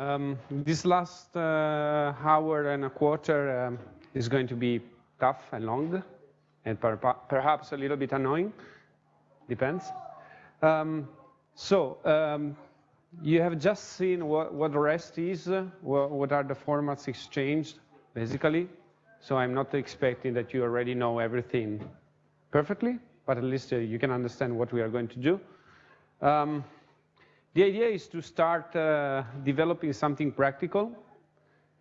Um, this last uh, hour and a quarter um, is going to be tough and long, and per perhaps a little bit annoying, depends. Um, so, um, you have just seen what, what REST is, uh, what, are the formats exchanged, basically. So I'm not expecting that you already know everything perfectly, but at least uh, you can understand what we are going to do. The idea is to start uh, developing something practical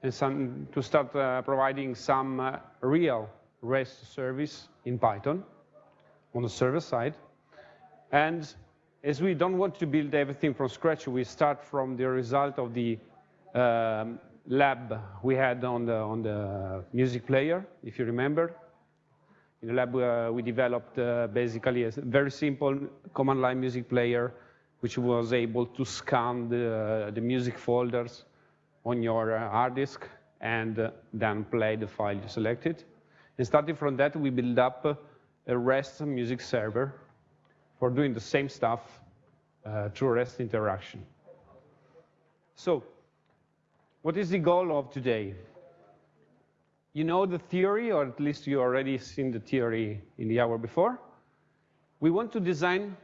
and some, to start uh, providing some uh, real REST service in Python on the server side. And as we don't want to build everything from scratch, we start from the result of the um, lab we had on the, on the music player, if you remember. In the lab, uh, we developed uh, basically a very simple command line music player which was able to scan the, the music folders on your uh, hard disk and uh, then play the file you selected. And starting from that, we build up a REST music server for doing the same stuff uh, through REST interaction. So, what is the goal of today? You know the theory, or at least you already seen the theory in the hour before. We want to design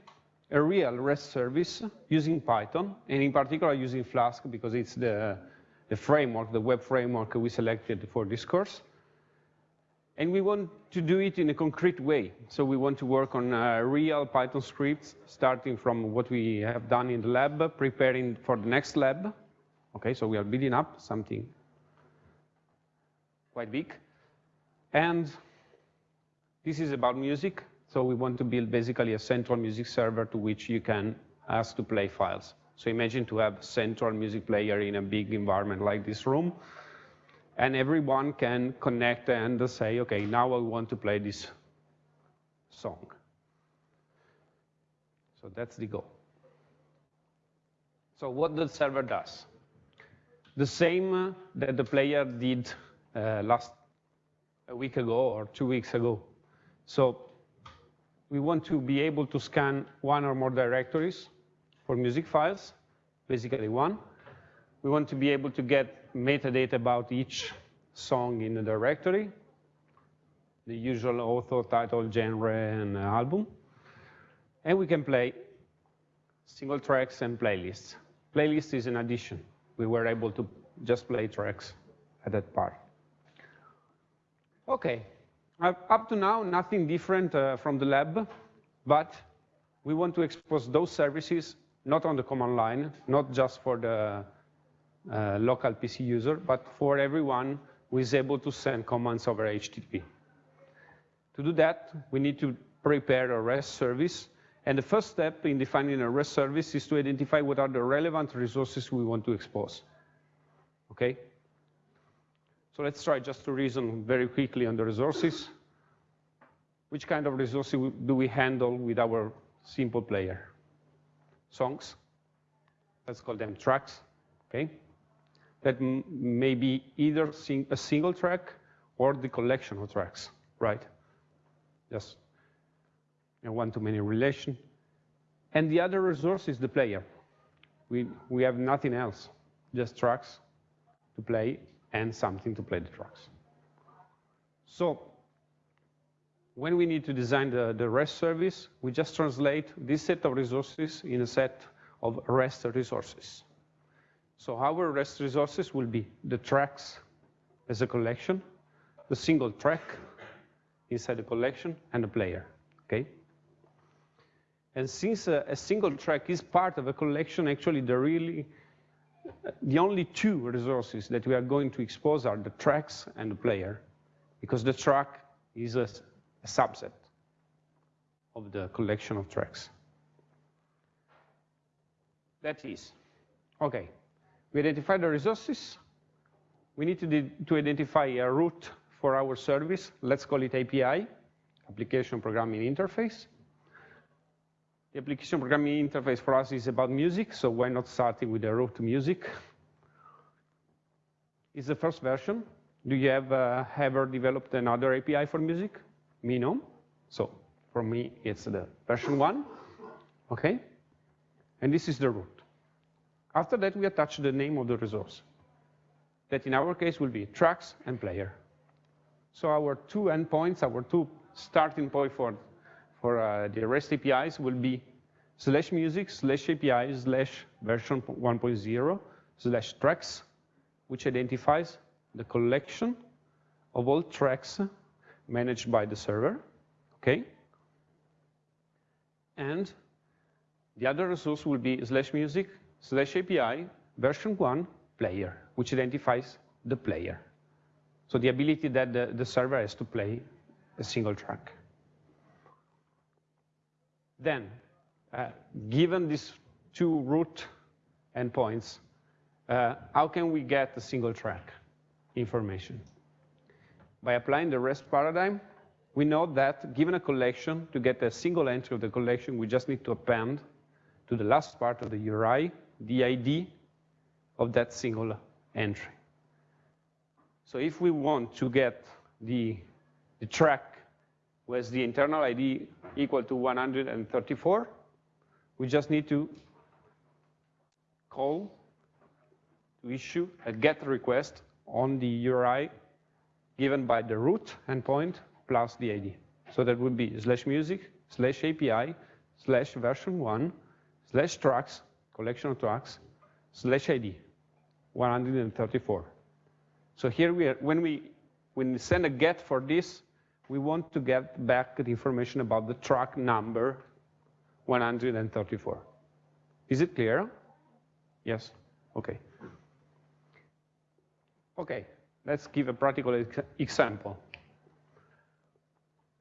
a real REST service using Python, and in particular using Flask because it's the, the framework, the web framework we selected for this course. And we want to do it in a concrete way. So we want to work on uh, real Python scripts, starting from what we have done in the lab, preparing for the next lab. Okay, so we are building up something quite big. And this is about music. So we want to build basically a central music server to which you can ask to play files. So imagine to have a central music player in a big environment like this room, and everyone can connect and say, okay, now I want to play this song. So that's the goal. So what the server does? The same that the player did uh, last a week ago or two weeks ago. So we want to be able to scan one or more directories for music files, basically one. We want to be able to get metadata about each song in the directory, the usual author, title, genre, and album. And we can play single tracks and playlists. Playlist is an addition. We were able to just play tracks at that part. Okay, uh, up to now, nothing different uh, from the lab, but we want to expose those services not on the command line, not just for the uh, local PC user, but for everyone who is able to send commands over HTTP. To do that, we need to prepare a REST service. And the first step in defining a REST service is to identify what are the relevant resources we want to expose. Okay? So let's try just to reason very quickly on the resources. Which kind of resources do we handle with our simple player? Songs, let's call them tracks, okay? That may be either sing a single track or the collection of tracks, right? Just a one-to-many relation. And the other resource is the player. We, we have nothing else, just tracks to play and something to play the tracks. So when we need to design the, the REST service, we just translate this set of resources in a set of REST resources. So our REST resources will be the tracks as a collection, the single track inside the collection, and the player, okay? And since a, a single track is part of a collection, actually the really the only two resources that we are going to expose are the tracks and the player, because the track is a, a subset of the collection of tracks. That is, okay, we identify the resources. We need to, to identify a route for our service. Let's call it API, Application Programming Interface. The application programming interface for us is about music, so why not starting with the root to music? It's the first version. Do you have uh, ever developed another API for music? Me, no. So for me, it's the version one, okay? And this is the root. After that, we attach the name of the resource. That in our case will be tracks and player. So our two endpoints, our two starting point for, for uh, the REST APIs will be slash music slash API slash version 1.0 slash tracks, which identifies the collection of all tracks managed by the server, okay? And the other resource will be slash music slash API version one player, which identifies the player. So the ability that the, the server has to play a single track. Then, uh, given these two root endpoints, uh, how can we get the single track information? By applying the REST paradigm, we know that given a collection, to get a single entry of the collection, we just need to append to the last part of the URI the ID of that single entry. So if we want to get the, the track with the internal ID equal to 134, we just need to call to issue a GET request on the URI given by the root endpoint plus the ID. So that would be slash music, slash API, slash version one, slash tracks, collection of tracks, slash ID, 134. So here we are, when we, when we send a get for this, we want to get back the information about the truck number 134. Is it clear? Yes? Okay. Okay, let's give a practical ex example.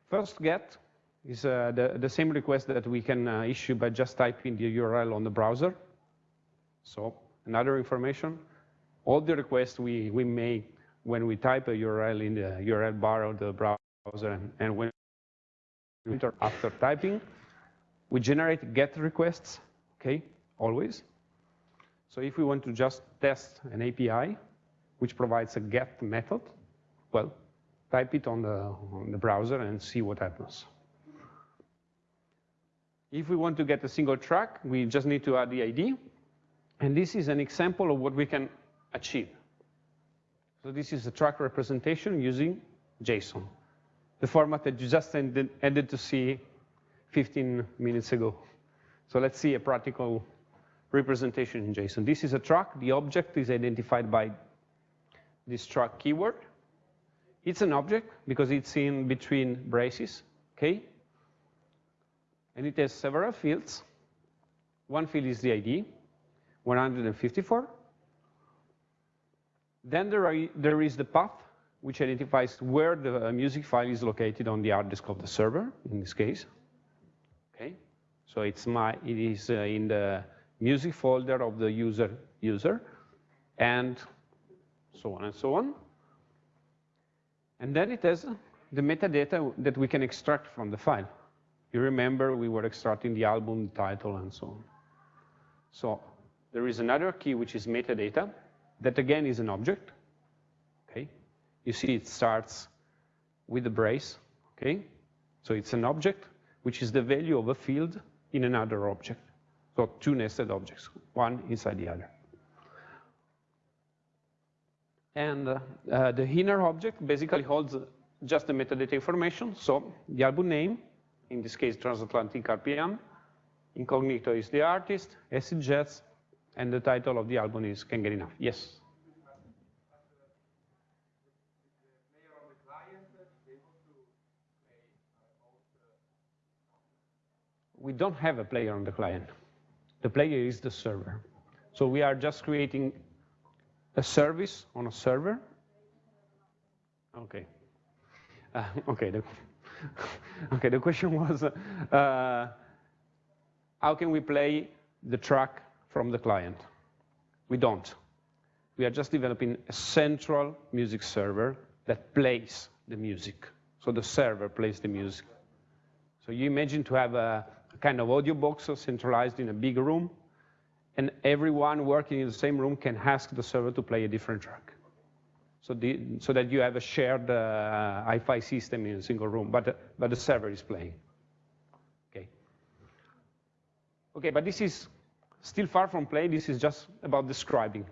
First get is uh, the, the same request that we can uh, issue by just typing the URL on the browser. So another information, all the requests we, we make when we type a URL in the URL bar of the browser and, and when after typing, we generate GET requests, okay, always. So if we want to just test an API, which provides a GET method, well, type it on the, on the browser and see what happens. If we want to get a single track, we just need to add the ID. And this is an example of what we can achieve. So this is a track representation using JSON, the format that you just ended, ended to see 15 minutes ago. So let's see a practical representation in JSON. This is a truck. The object is identified by this truck keyword. It's an object because it's in between braces, okay? And it has several fields. One field is the ID, 154. Then there, are, there is the path, which identifies where the music file is located on the hard disk of the server, in this case. Okay, so it's my, it is uh, in the music folder of the user user, and so on and so on. And then it has the metadata that we can extract from the file. You remember we were extracting the album title and so on. So there is another key which is metadata that again is an object. You see it starts with the brace. Okay, so it's an object which is the value of a field in another object. So two nested objects, one inside the other. And uh, uh, the inner object basically holds just the metadata information. So the album name, in this case, Transatlantic RPM, Incognito is the artist, acid jazz, and the title of the album is Can't Get Enough. Yes? We don't have a player on the client. The player is the server. So we are just creating a service on a server. Okay. Uh, okay. The, okay. The question was, uh, how can we play the track from the client? We don't. We are just developing a central music server that plays the music. So the server plays the music. So you imagine to have a, a kind of audio box centralized in a big room, and everyone working in the same room can ask the server to play a different track. So, the, so that you have a shared uh, hi-fi system in a single room, but, but the server is playing. Okay. Okay, but this is still far from play. This is just about describing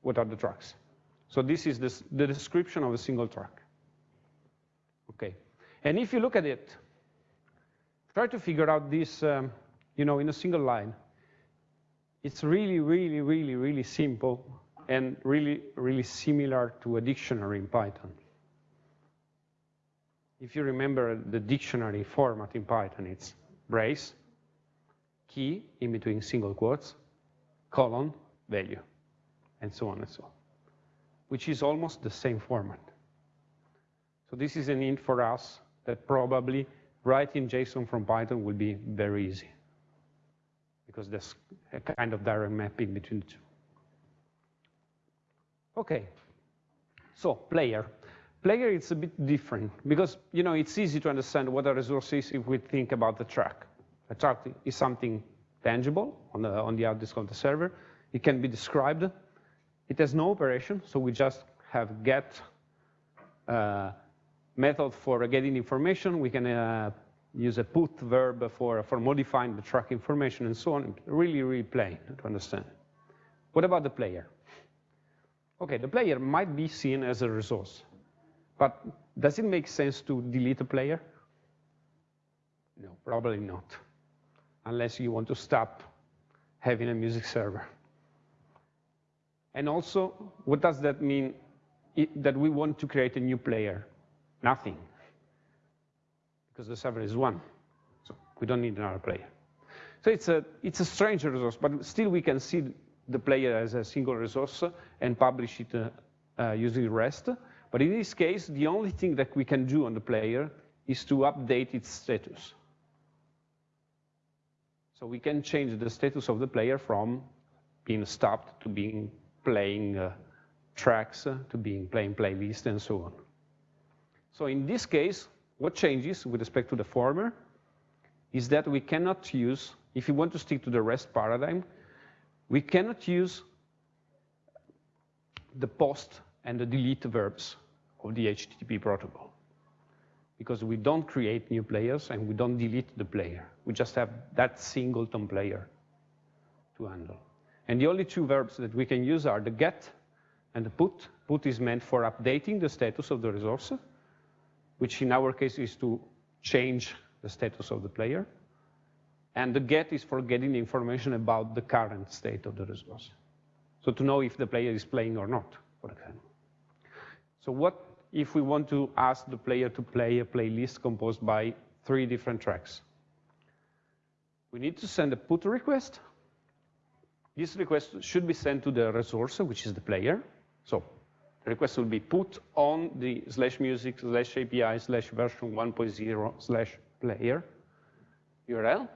what are the tracks. So this is this, the description of a single track. Okay, and if you look at it, try to figure out this, um, you know, in a single line. It's really, really, really, really simple and really, really similar to a dictionary in Python. If you remember the dictionary format in Python, it's brace, key in between single quotes, colon, value, and so on and so on, which is almost the same format. So this is an hint for us that probably writing JSON from Python will be very easy because there's a kind of direct mapping between the two. Okay, so player. Player is a bit different because you know it's easy to understand what a resource is if we think about the track. A track is something tangible on the, on the hard disk of the server. It can be described. It has no operation, so we just have get uh, method for getting information. We can uh, use a put verb for, for modifying the track information and so on. Really, really plain to understand. What about the player? Okay, the player might be seen as a resource, but does it make sense to delete a player? No, probably not, unless you want to stop having a music server. And also, what does that mean that we want to create a new player? Nothing, because the server is one, so we don't need another player. So it's a, it's a strange resource, but still we can see the player as a single resource and publish it uh, uh, using REST. But in this case, the only thing that we can do on the player is to update its status. So we can change the status of the player from being stopped to being playing uh, tracks, to being playing playlist, and so on. So in this case, what changes with respect to the former is that we cannot use, if you want to stick to the REST paradigm, we cannot use the post and the delete verbs of the HTTP protocol because we don't create new players and we don't delete the player. We just have that singleton player to handle. And the only two verbs that we can use are the get and the put. Put is meant for updating the status of the resource, which in our case is to change the status of the player. And the get is for getting information about the current state of the resource. So to know if the player is playing or not, for example. So what if we want to ask the player to play a playlist composed by three different tracks? We need to send a put request. This request should be sent to the resource, which is the player. So the request will be put on the slash music slash API slash version 1.0 slash player URL.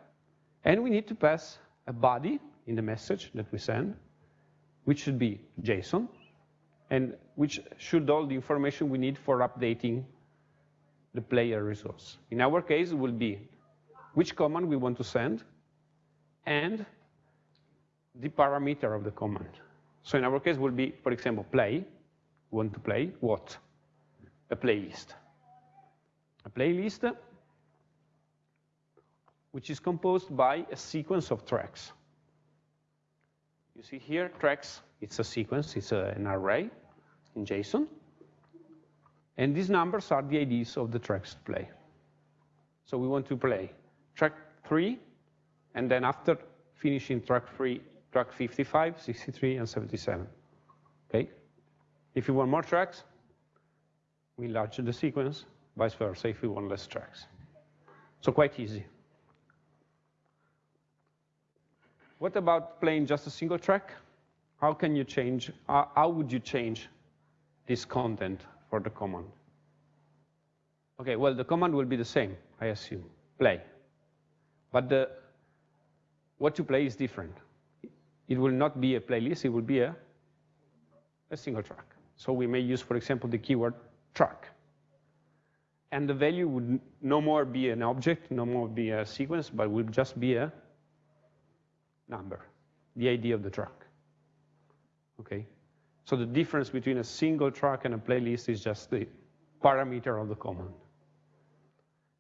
And we need to pass a body in the message that we send, which should be JSON, and which should all the information we need for updating the player resource. In our case, it will be which command we want to send and the parameter of the command. So in our case, will be, for example, play. Want to play what? A playlist. A playlist which is composed by a sequence of tracks. You see here, tracks, it's a sequence, it's a, an array in JSON. And these numbers are the IDs of the tracks to play. So we want to play track 3, and then after finishing track 3, track 55, 63, and 77. Okay? If you want more tracks, we enlarge the sequence, vice versa if we want less tracks. So quite easy. What about playing just a single track? How can you change, uh, how would you change this content for the command? Okay, well, the command will be the same, I assume, play. But the, what to play is different. It will not be a playlist, it will be a, a single track. So we may use, for example, the keyword track. And the value would no more be an object, no more be a sequence, but will just be a number, the ID of the track. Okay? So the difference between a single track and a playlist is just the parameter of the command.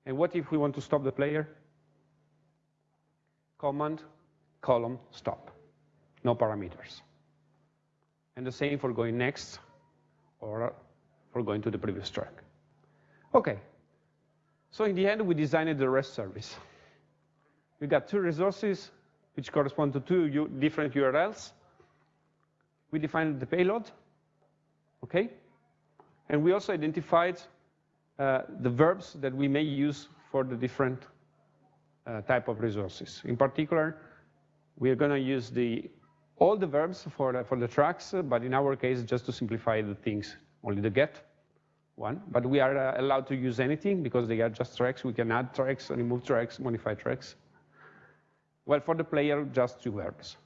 And what if we want to stop the player? Command, column, stop. no parameters. And the same for going next or for going to the previous track. Okay, so in the end, we designed the REST service. We got two resources which correspond to two different URLs. We defined the payload, okay? And we also identified uh, the verbs that we may use for the different uh, type of resources. In particular, we are going to use the all the verbs for the, for the tracks, but in our case, just to simplify the things, only the get one. But we are uh, allowed to use anything because they are just tracks. We can add tracks, remove tracks, modify tracks. Well, for the player, just two verbs.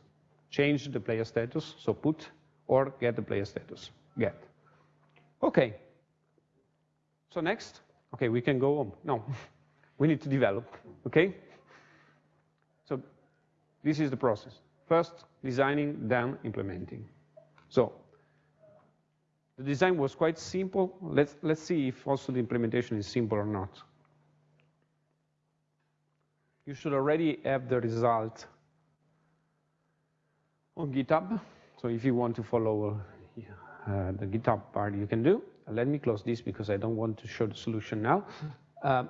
Change the player status, so put, or get the player status, get. Okay. So next, okay, we can go home. No, we need to develop, okay? So this is the process. First, designing, then implementing. So the design was quite simple. Let's, let's see if also the implementation is simple or not. You should already have the result on GitHub. So if you want to follow uh, the GitHub part, you can do. Let me close this because I don't want to show the solution now. Uh,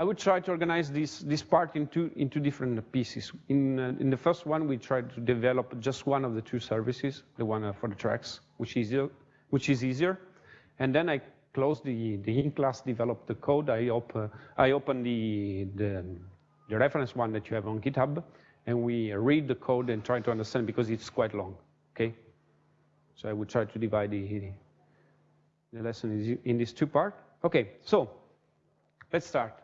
I would try to organize this, this part into, into different pieces. In, uh, in the first one, we tried to develop just one of the two services, the one uh, for the tracks, which is, which is easier. And then I closed the, the in-class, developed the code. I, op uh, I opened the, the, the reference one that you have on GitHub, and we read the code and try to understand because it's quite long, okay? So I would try to divide the, the lesson in these two parts. Okay, so let's start.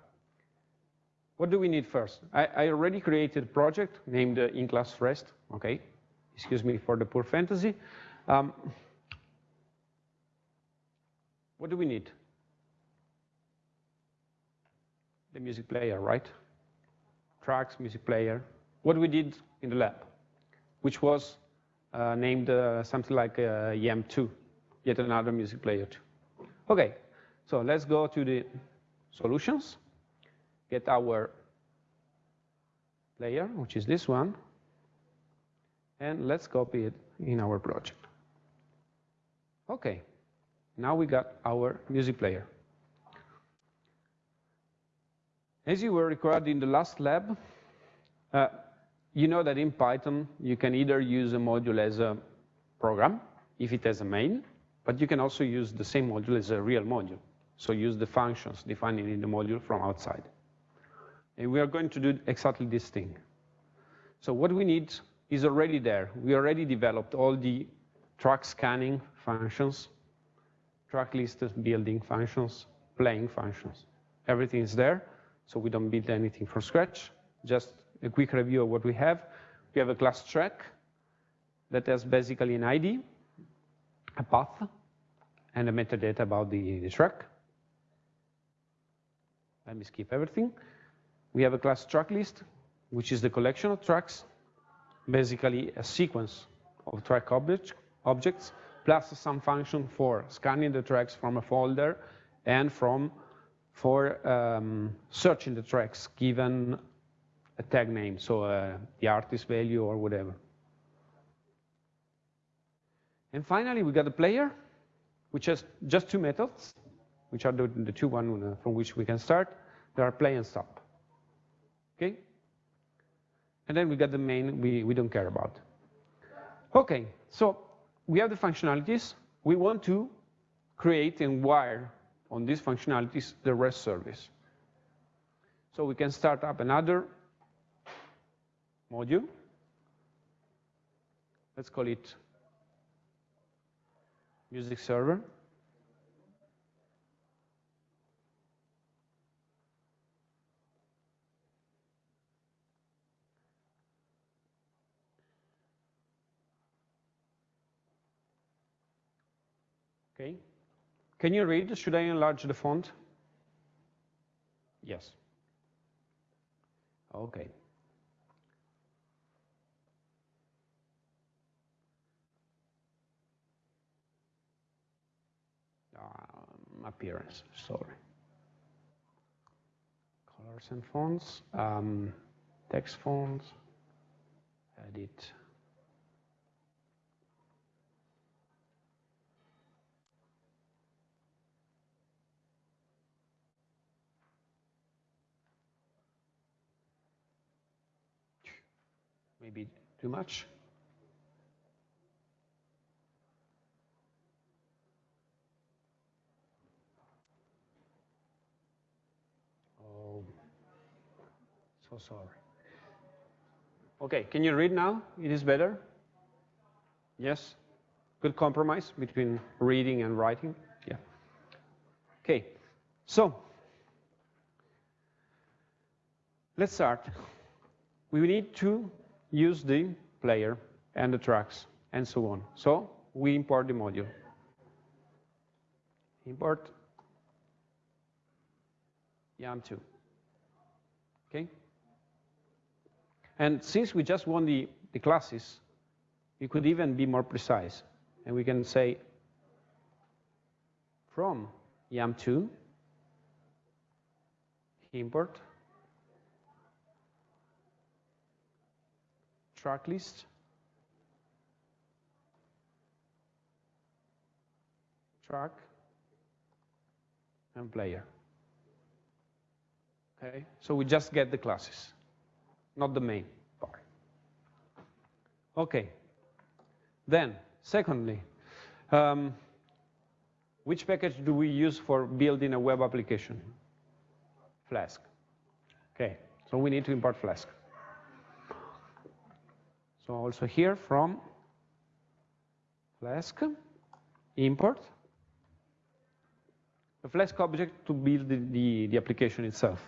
What do we need first? I, I already created a project named uh, in-class rest, okay? Excuse me for the poor fantasy. Um, what do we need? The music player, right? Tracks, music player. What we did in the lab, which was uh, named uh, something like uh, YAM2, yet another music player too. Okay, so let's go to the solutions get our player, which is this one, and let's copy it in our project. Okay, now we got our music player. As you were required in the last lab, uh, you know that in Python, you can either use a module as a program, if it has a main, but you can also use the same module as a real module. So use the functions defined in the module from outside. And we are going to do exactly this thing. So what we need is already there. We already developed all the track scanning functions, track list building functions, playing functions. Everything is there, so we don't build anything from scratch. Just a quick review of what we have. We have a class track that has basically an ID, a path, and a metadata about the, the track. Let me skip everything. We have a class track list, which is the collection of tracks, basically a sequence of track object, objects, plus some function for scanning the tracks from a folder and from for um, searching the tracks given a tag name, so uh, the artist value or whatever. And finally, we got the player, which has just two methods, which are the, the two ones uh, from which we can start. There are play and stop. Okay? And then we got the main we, we don't care about. Okay, so we have the functionalities. We want to create and wire on these functionalities the REST service. So we can start up another module. Let's call it music server. Okay. Can you read? Should I enlarge the font? Yes. Okay. Um, appearance, sorry. Colors and fonts, um, text fonts, edit, maybe too much. Oh, so sorry. Okay, can you read now? It is better? Yes? Good compromise between reading and writing? Yeah. Okay, so let's start. We need to use the player and the tracks and so on. So we import the module. Import YAM2. Okay? And since we just want the, the classes, we could even be more precise. And we can say from YAM2 import track list track and player. Okay, so we just get the classes, not the main part. Okay, then secondly, um, which package do we use for building a web application? Flask. Okay, so we need to import Flask. So also here from Flask, import a Flask object to build the, the, the application itself.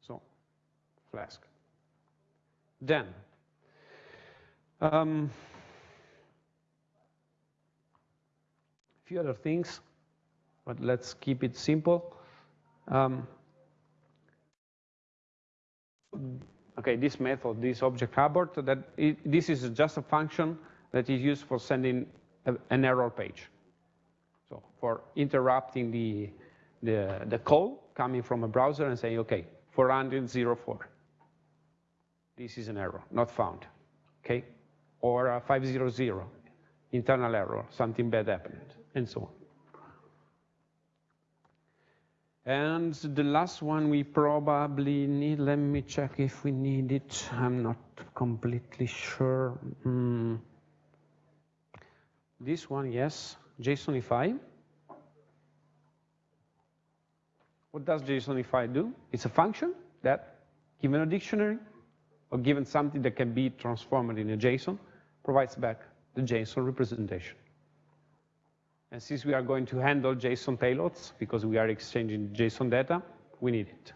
So Flask. Then, um, a few other things, but let's keep it simple. Um, okay, this method, this object abort, that it, this is just a function that is used for sending a, an error page. So for interrupting the, the, the call coming from a browser and saying, okay, 404. This is an error, not found, okay? Or a 500, internal error, something bad happened, and so on. And the last one we probably need, let me check if we need it. I'm not completely sure. Mm. This one, yes, JSONify. What does JSONify do? It's a function that, given a dictionary, or given something that can be transformed in a JSON, provides back the JSON representation. And since we are going to handle JSON payloads, because we are exchanging JSON data, we need it.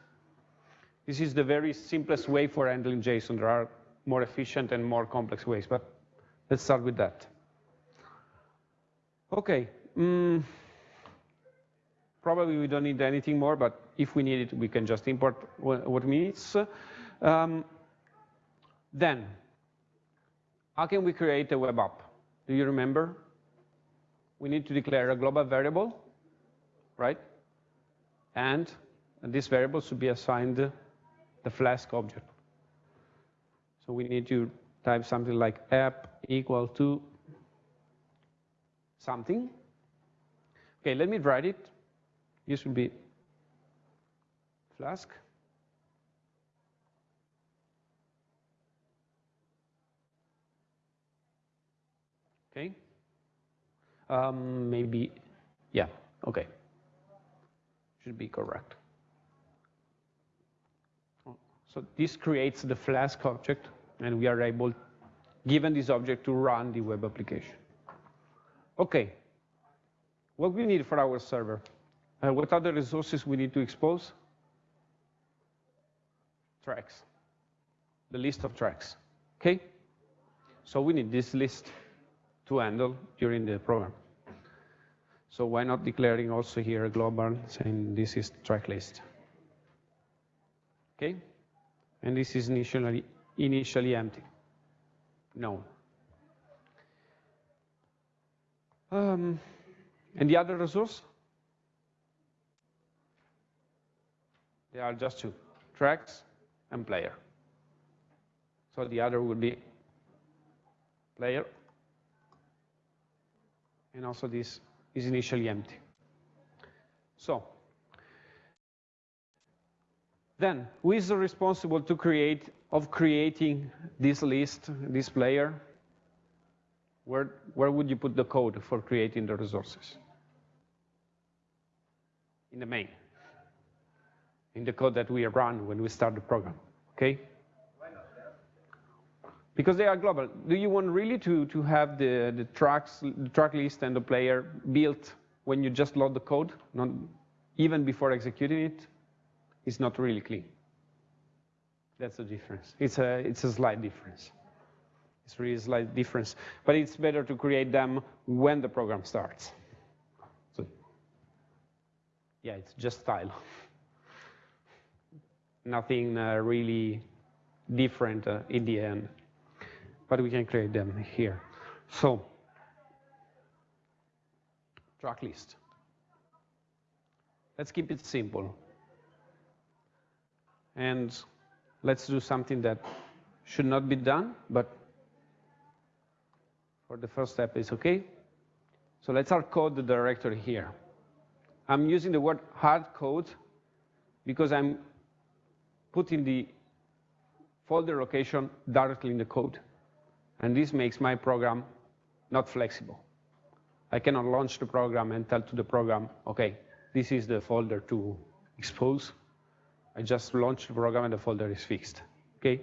This is the very simplest way for handling JSON. There are more efficient and more complex ways, but let's start with that. Okay. Mm, probably we don't need anything more, but if we need it, we can just import what we need. Um, then, how can we create a web app? Do you remember? We need to declare a global variable, right? And this variable should be assigned the Flask object. So we need to type something like app equal to something. Okay, let me write it. This will be Flask. Okay. Um, maybe, yeah, okay. Should be correct. So this creates the Flask object, and we are able, given this object, to run the web application. Okay, what we need for our server? Uh, what other resources we need to expose? Tracks, the list of tracks, okay? So we need this list to handle during the program. So why not declaring also here a global saying this is track list? Okay? And this is initially, initially empty. No. Um, and the other resource? There are just two, tracks and player. So the other would be player and also this is initially empty. So then, who is responsible to create of creating this list, this player, where, where would you put the code for creating the resources? In the main, in the code that we run when we start the program, okay? Because they are global. Do you want really to, to have the, the tracks, the track list and the player built when you just load the code, not even before executing it? It's not really clean. That's the difference. It's a, it's a slight difference. It's really a slight difference. But it's better to create them when the program starts. So, yeah, it's just style. Nothing uh, really different uh, in the end. But we can create them here. So, track list. Let's keep it simple. And let's do something that should not be done, but for the first step is okay. So let's hard code the directory here. I'm using the word hard code because I'm putting the folder location directly in the code. And this makes my program not flexible. I cannot launch the program and tell to the program, okay, this is the folder to expose. I just launch the program and the folder is fixed, okay?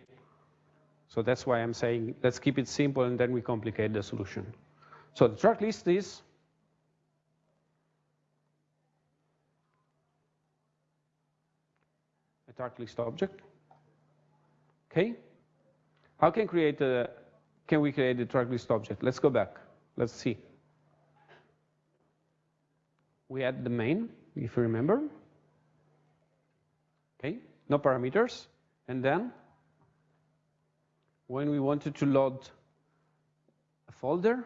So that's why I'm saying let's keep it simple and then we complicate the solution. So the track list is a track list object. Okay? How can create a can we create a track list object? Let's go back. Let's see. We add the main, if you remember. Okay, no parameters. And then when we wanted to load a folder,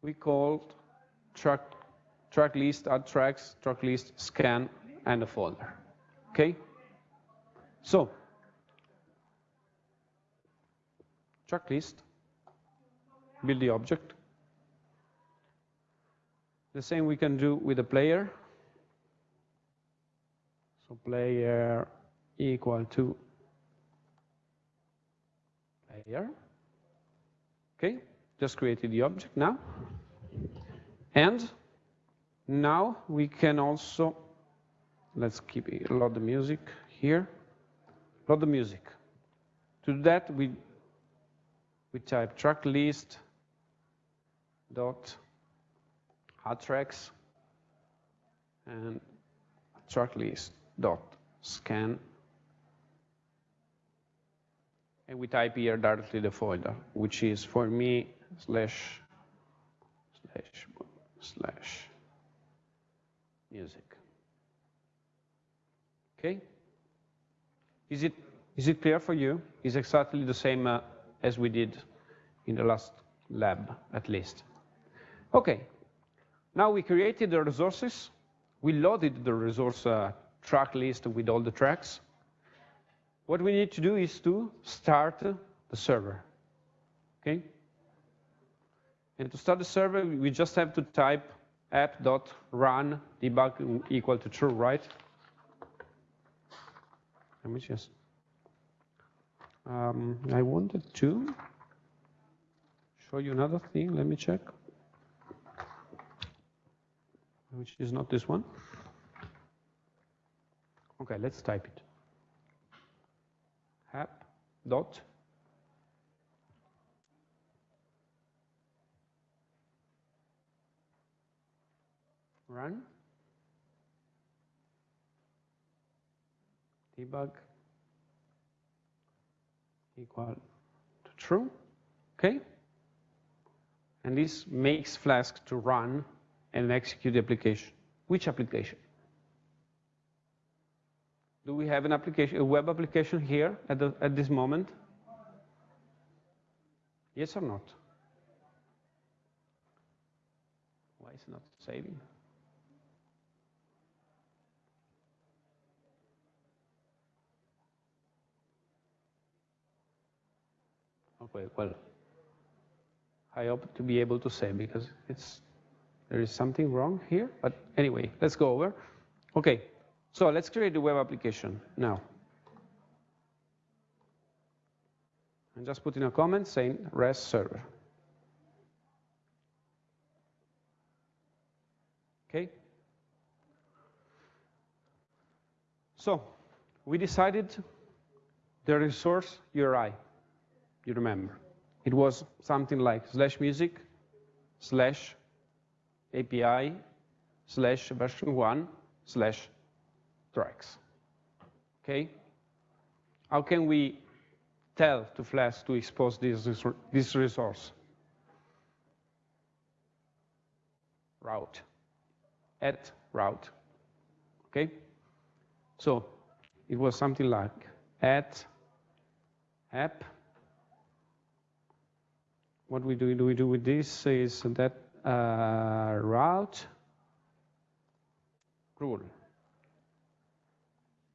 we called track, track list, add tracks, track list, scan, and a folder. Okay? So, track list, build the object. The same we can do with the player. So player equal to player. Okay, just created the object now. And now we can also, let's keep it, load the music here. Load the music. To do that, we, we type track list dot add tracks and track list dot scan. And we type here directly the folder which is for me slash slash slash music. Okay? Is it is it clear for you? Is exactly the same uh, as we did in the last lab at least okay now we created the resources we loaded the resource uh, track list with all the tracks. What we need to do is to start the server, okay? And to start the server, we just have to type app.run debug equal to true, right? Let me just, um, I wanted to show you another thing. Let me check, which is not this one. Okay, let's type it. app dot run debug equal to true. Okay? And this makes Flask to run and execute the application. Which application? Do we have an application, a web application here at, the, at this moment? Yes or not? Why is it not saving? Well, I hope to be able to say because it's there is something wrong here. But anyway, let's go over. Okay, so let's create the web application now. and just put in a comment saying REST server. Okay? So we decided the resource URI, you remember. It was something like slash music, slash API, slash version one, slash tracks. Okay? How can we tell to Flask to expose this, this resource? Route, at route, okay? So it was something like at app. What we do, do we do with this is that uh, route rule.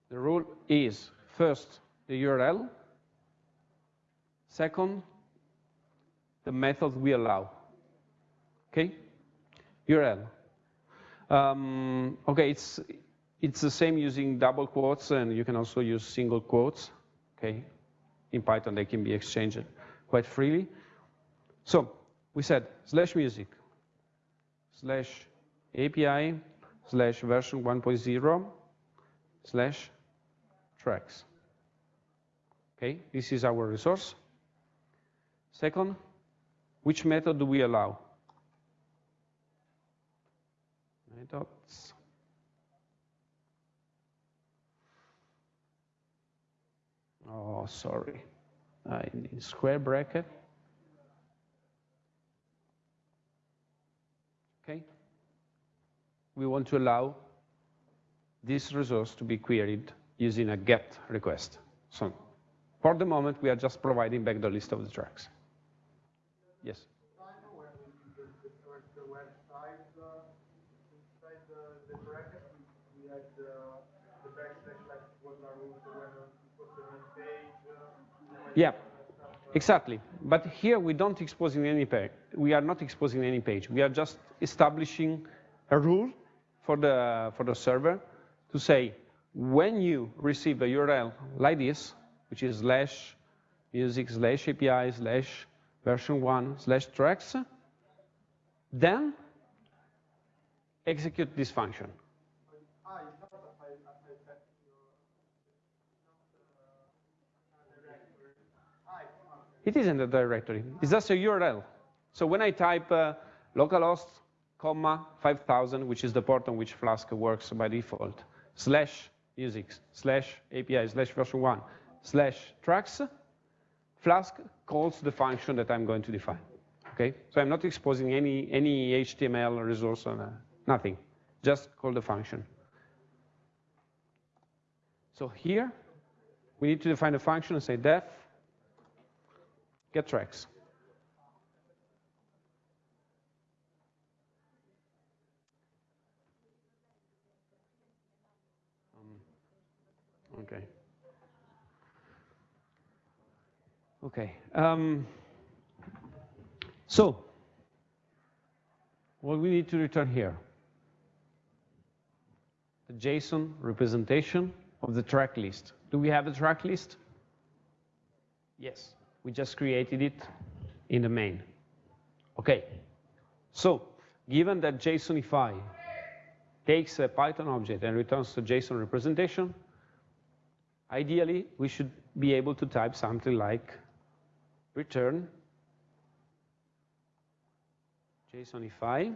The rule is first the URL, second the method we allow. Okay, URL. Um, okay, it's it's the same using double quotes, and you can also use single quotes. Okay, in Python they can be exchanged quite freely. So we said slash music, slash API, slash version 1.0, slash tracks. Okay, this is our resource. Second, which method do we allow? Methods. Oh, sorry. I need square bracket. Okay. We want to allow this resource to be queried using a GET request. So for the moment, we are just providing back the list of the tracks. Yes? Yeah, exactly. But here we don't exposing any page. We are not exposing any page. We are just establishing a rule for the for the server to say when you receive a URL like this, which is slash music slash API slash version one slash tracks, then execute this function. It isn't a directory. It's just a URL. So when I type uh, localhost, comma, 5000, which is the port on which Flask works by default, slash music, slash API, slash version 1, slash tracks, Flask calls the function that I'm going to define. Okay, so I'm not exposing any, any HTML resource, on, uh, nothing. Just call the function. So here, we need to define a function and say def get tracks. Um, okay. Okay. Um, so, what we need to return here? The JSON representation of the track list. Do we have a track list? Yes. We just created it in the main. Okay, so given that JSONify takes a Python object and returns a JSON representation, ideally we should be able to type something like return JSONify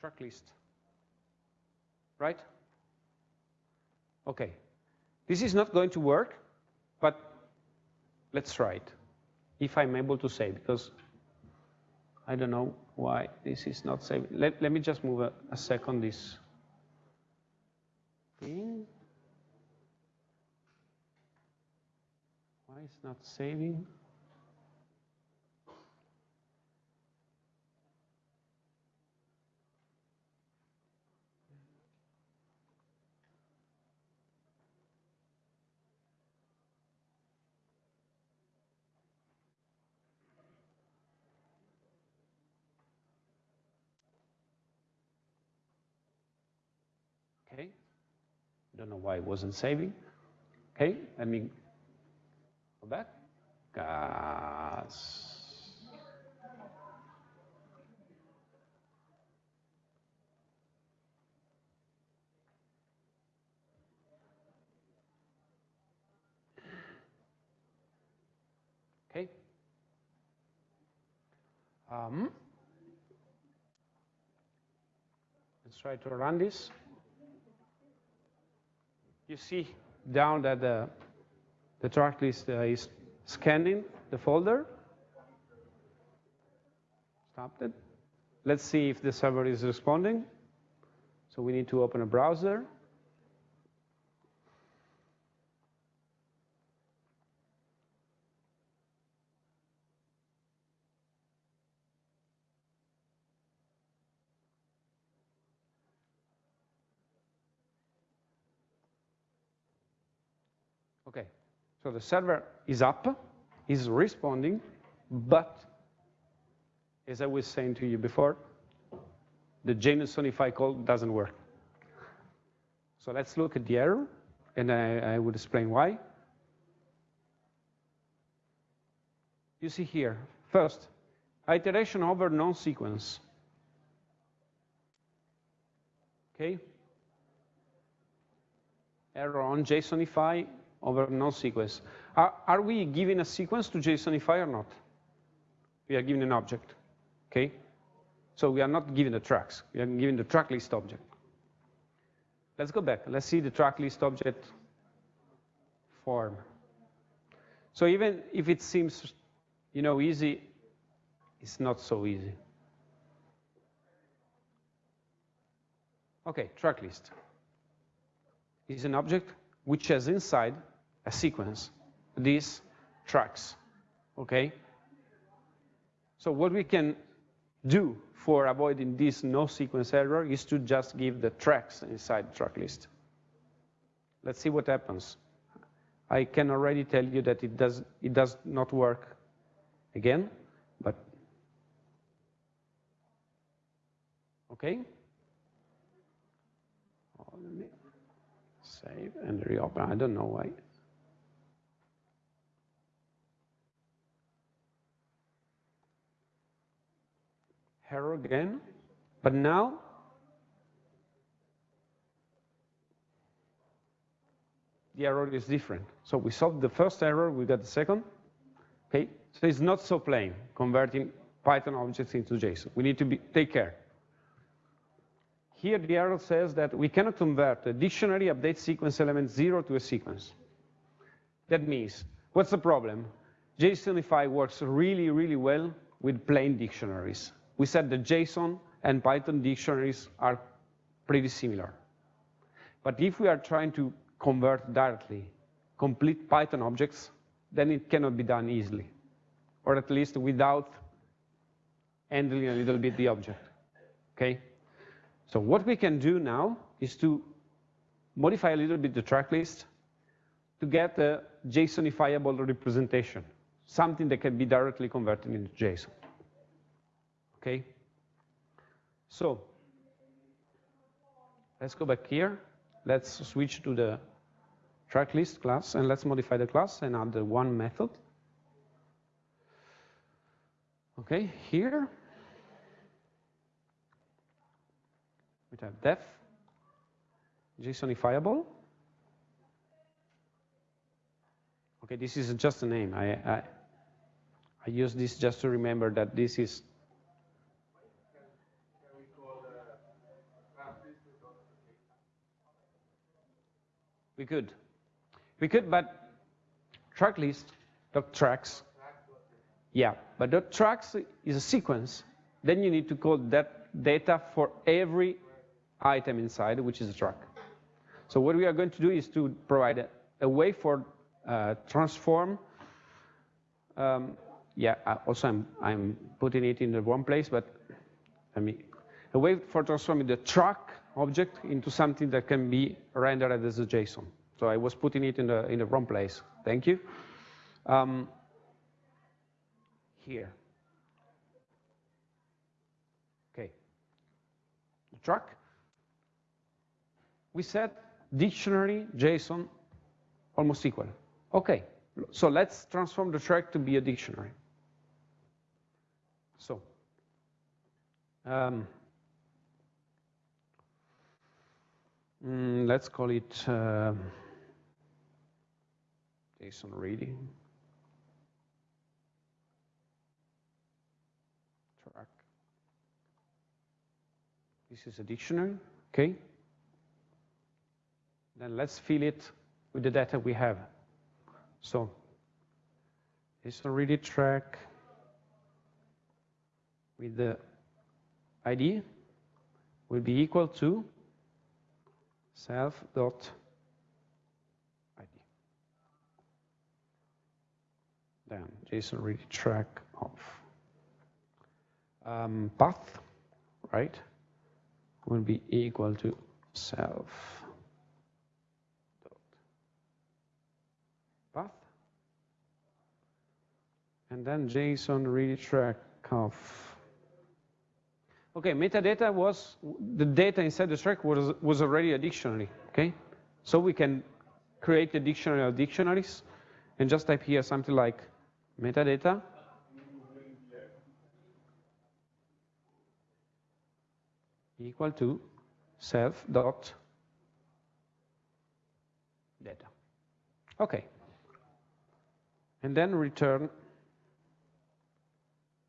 track list, right? Okay, this is not going to work, but let's try it. If I'm able to save, because I don't know why this is not saving. Let, let me just move a, a second this thing. Why it's not saving? Know why it wasn't saving. Okay, let me go back. Gas. Okay. Um, let's try to run this. You see down that the, the track list uh, is scanning the folder. Stopped it. Let's see if the server is responding. So we need to open a browser. So the server is up, is responding, but as I was saying to you before, the JSONify call doesn't work. So let's look at the error, and I, I would explain why. You see here, first, iteration over non-sequence. Okay? Error on JSONify over non-sequence. Are, are, we giving a sequence to JSONify or not? We are giving an object, okay? So we are not giving the tracks. We are giving the track list object. Let's go back. Let's see the track list object form. So even if it seems, you know, easy, it's not so easy. Okay, track list is an object which has inside a sequence, these tracks, okay? So what we can do for avoiding this no sequence error is to just give the tracks inside the track list. Let's see what happens. I can already tell you that it does, it does not work again, but okay. Save and reopen. I don't know why. Error again. But now, the error is different. So we solved the first error, we got the second. Okay, so it's not so plain converting Python objects into JSON. We need to be, take care. Here the error says that we cannot convert a dictionary update sequence element zero to a sequence. That means, what's the problem? JSONify works really, really well with plain dictionaries. We said that JSON and Python dictionaries are pretty similar. But if we are trying to convert directly complete Python objects, then it cannot be done easily, or at least without handling a little bit the object, okay? So what we can do now is to modify a little bit the track list to get a JSONifiable representation, something that can be directly converted into JSON. Okay? So let's go back here. Let's switch to the track list class, and let's modify the class and add the one method. Okay, here we have def, JSONifiable. Okay, this is just a name. I, I, I use this just to remember that this is We could. We could, but track list, dot tracks. Yeah, but dot tracks is a sequence. Then you need to call that data for every item inside, which is a truck. So what we are going to do is to provide a, a way for uh, transform. Um, yeah, also I'm, I'm putting it in the wrong place, but I mean, a way for transforming the truck object into something that can be rendered as a JSON. So I was putting it in the, in the wrong place. Thank you. Um, here. Okay. The track we said dictionary, JSON, almost equal. Okay, so let's transform the track to be a dictionary. So, um, mm, let's call it uh, JSON reading. Track. This is a dictionary, okay? Then let's fill it with the data we have. So JSON ready track with the ID will be equal to self dot ID. Then JSON ready track of um, path, right, will be equal to self path. And then JSON ready track of. Okay, metadata was, the data inside the track was, was already a dictionary, okay? So we can create a dictionary of dictionaries and just type here something like metadata. equal to self dot data. Okay and then return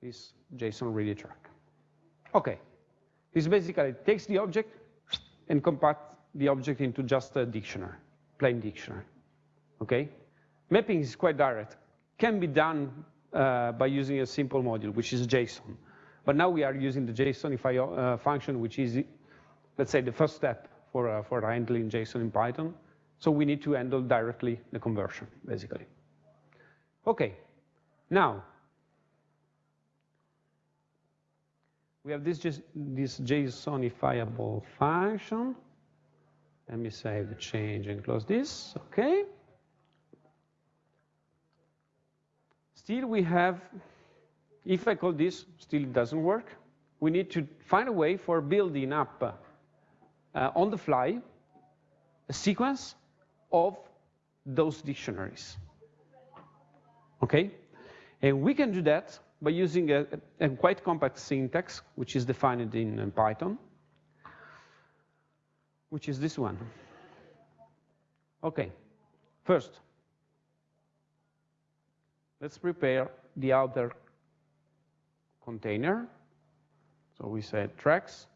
this JSON ready track. Okay, this basically takes the object and compacts the object into just a dictionary, plain dictionary. Okay, mapping is quite direct. Can be done uh, by using a simple module, which is JSON. But now we are using the JSONify uh, function, which is, let's say, the first step for, uh, for handling JSON in Python. So we need to handle directly the conversion, basically. Okay, now we have this just this JSONifiable function. Let me save the change and close this. Okay. Still, we have. If I call this, still it doesn't work. We need to find a way for building up uh, on the fly a sequence of those dictionaries. Okay? And we can do that by using a, a quite compact syntax, which is defined in, in Python, which is this one. Okay, first, let's prepare the outer container. So we said tracks.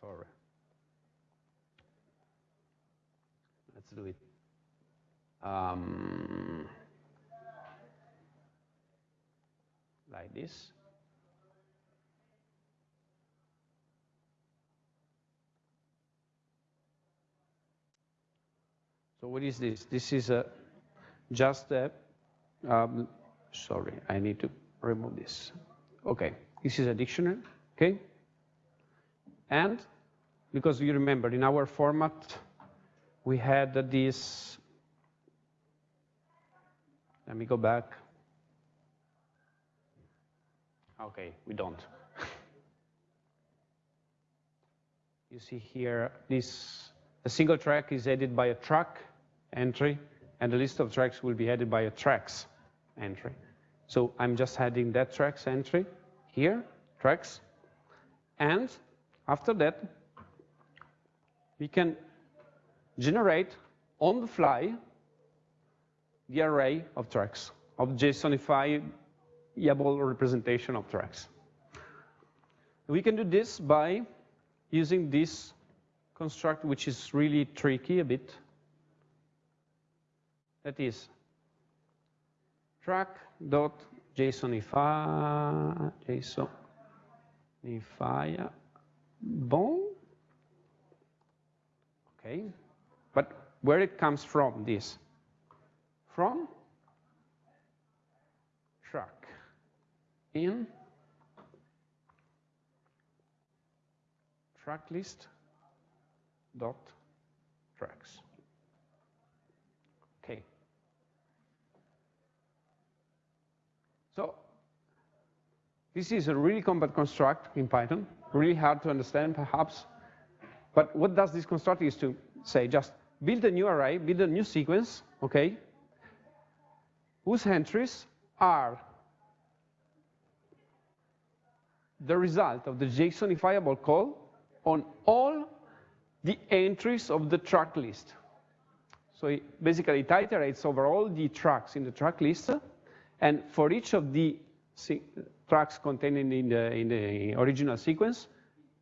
Sorry. Let's do it um, like this. So what is this? This is a just a, um, sorry, I need to remove this. Okay, this is a dictionary, okay? And because you remember in our format, we had this let me go back. Okay, we don't. you see here, this a single track is added by a track entry, and the list of tracks will be added by a tracks entry. So I'm just adding that tracks entry here, tracks, and after that, we can generate on the fly the array of tracks, of JSONifiable representation of tracks. We can do this by using this construct, which is really tricky a bit. That is track.jsonify JSONify bon. Okay, but where it comes from, this? from track in track list dot tracks. Okay. So this is a really compact construct in Python, really hard to understand perhaps. But what does this construct is to say just build a new array, build a new sequence, okay, whose entries are the result of the JSONifiable call on all the entries of the track list. So it basically it iterates over all the tracks in the track list, and for each of the tracks contained in the, in the original sequence,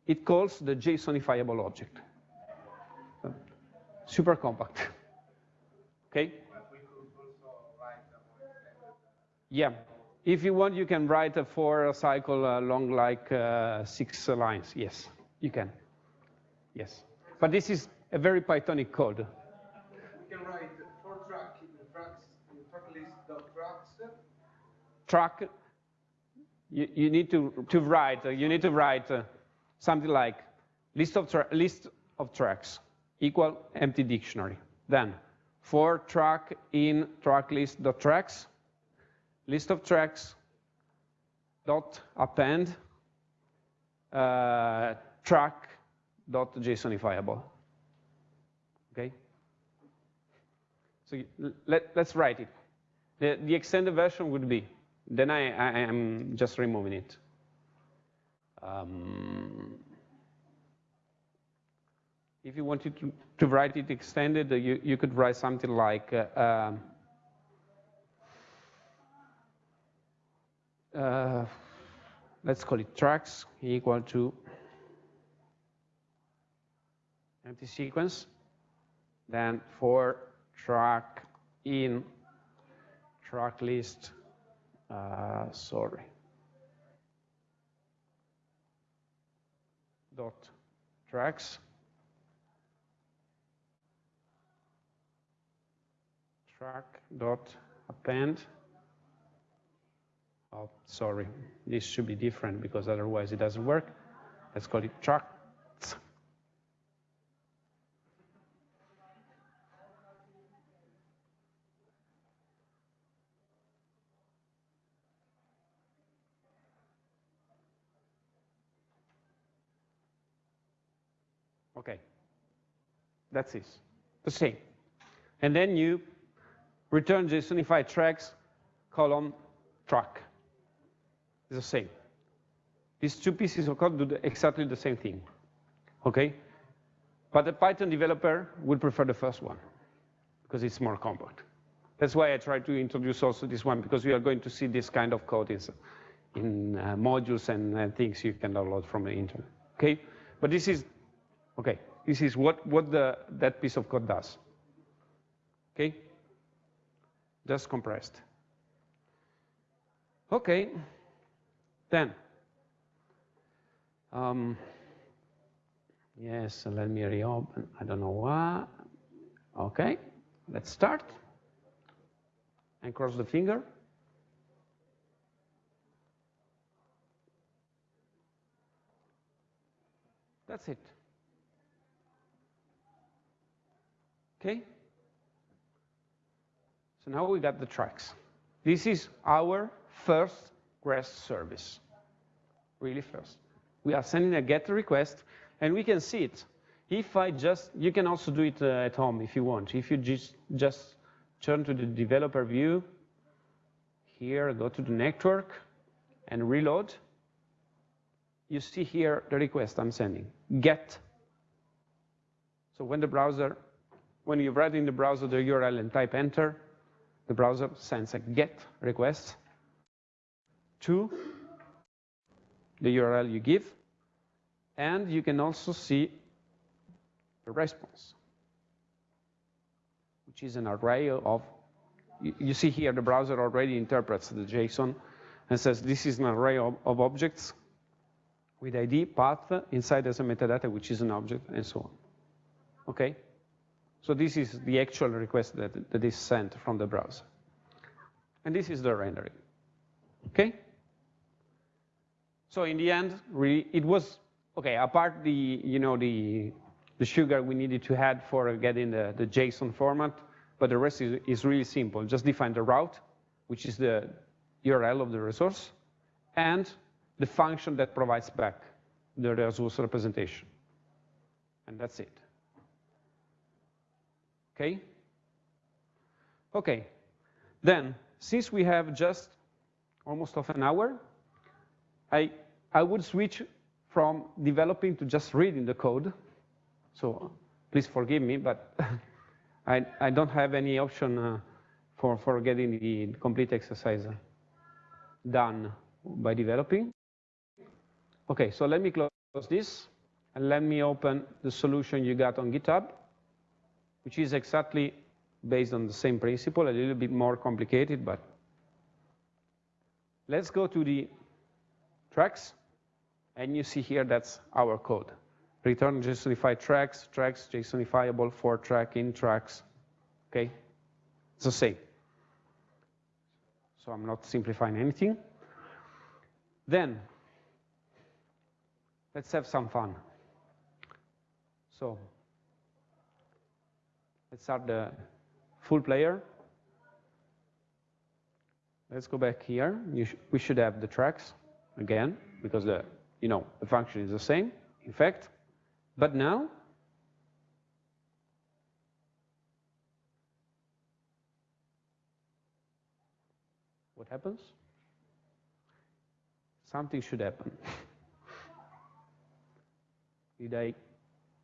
it calls the JSONifiable object. Super compact. okay? Yeah. If you want, you can write a for cycle uh, long like uh, six lines. Yes, you can. Yes. But this is a very Pythonic code. We can write for track in tracks, in track list dot tracks. Track you, you need to, to write, uh, you need to write uh, something like list of, list of tracks equal empty dictionary. Then for track in track list dot tracks, list of tracks dot append uh, track dot JSONifiable. Okay. So let, let's write it. The, the extended version would be then I, I am just removing it. Um, if you wanted to, to write it extended, uh, you, you could write something like uh, um, uh, let's call it tracks equal to empty sequence. Then for track in track list uh, sorry, dot tracks track dot append. Oh, sorry, this should be different because otherwise it doesn't work. Let's call it track Okay, that's it, the same. And then you return JSONified tracks column track. It's the same. These two pieces of code do exactly the same thing, okay? But the Python developer would prefer the first one because it's more compact. That's why I try to introduce also this one because we are going to see this kind of code in, in uh, modules and, and things you can download from the internet, okay? But this is Okay, this is what, what the, that piece of code does. Okay, just compressed. Okay, then, um, yes, let me reopen, I don't know why. Okay, let's start and cross the finger. That's it. Okay? So now we got the tracks. This is our first REST service. Really first. We are sending a GET request, and we can see it. If I just, you can also do it uh, at home if you want. If you just, just turn to the developer view, here, go to the network, and reload, you see here the request I'm sending, get. So when the browser when you write in the browser the URL and type enter, the browser sends a GET request to the URL you give, and you can also see the response, which is an array of, you see here the browser already interprets the JSON and says this is an array of, of objects with ID, path, inside as a metadata, which is an object, and so on. Okay? So this is the actual request that, that is sent from the browser. And this is the rendering. Okay? So in the end, really, it was, okay, apart the, you know, the, the sugar we needed to add for getting the, the JSON format, but the rest is, is really simple. Just define the route, which is the URL of the resource, and the function that provides back the resource representation. And that's it. Okay? Okay. Then, since we have just almost half an hour, I, I would switch from developing to just reading the code. So please forgive me, but I, I don't have any option uh, for, for getting the complete exercise done by developing. Okay, so let me close this, and let me open the solution you got on GitHub, which is exactly based on the same principle, a little bit more complicated, but let's go to the tracks, and you see here that's our code. Return JSONified tracks, tracks JSONifiable for track in tracks, okay? It's the same. So I'm not simplifying anything. Then, let's have some fun. So, let's start the full player. Let's go back here. Sh we should have the tracks again, because the, you know, the function is the same, in fact. But now, what happens? Something should happen. Did I,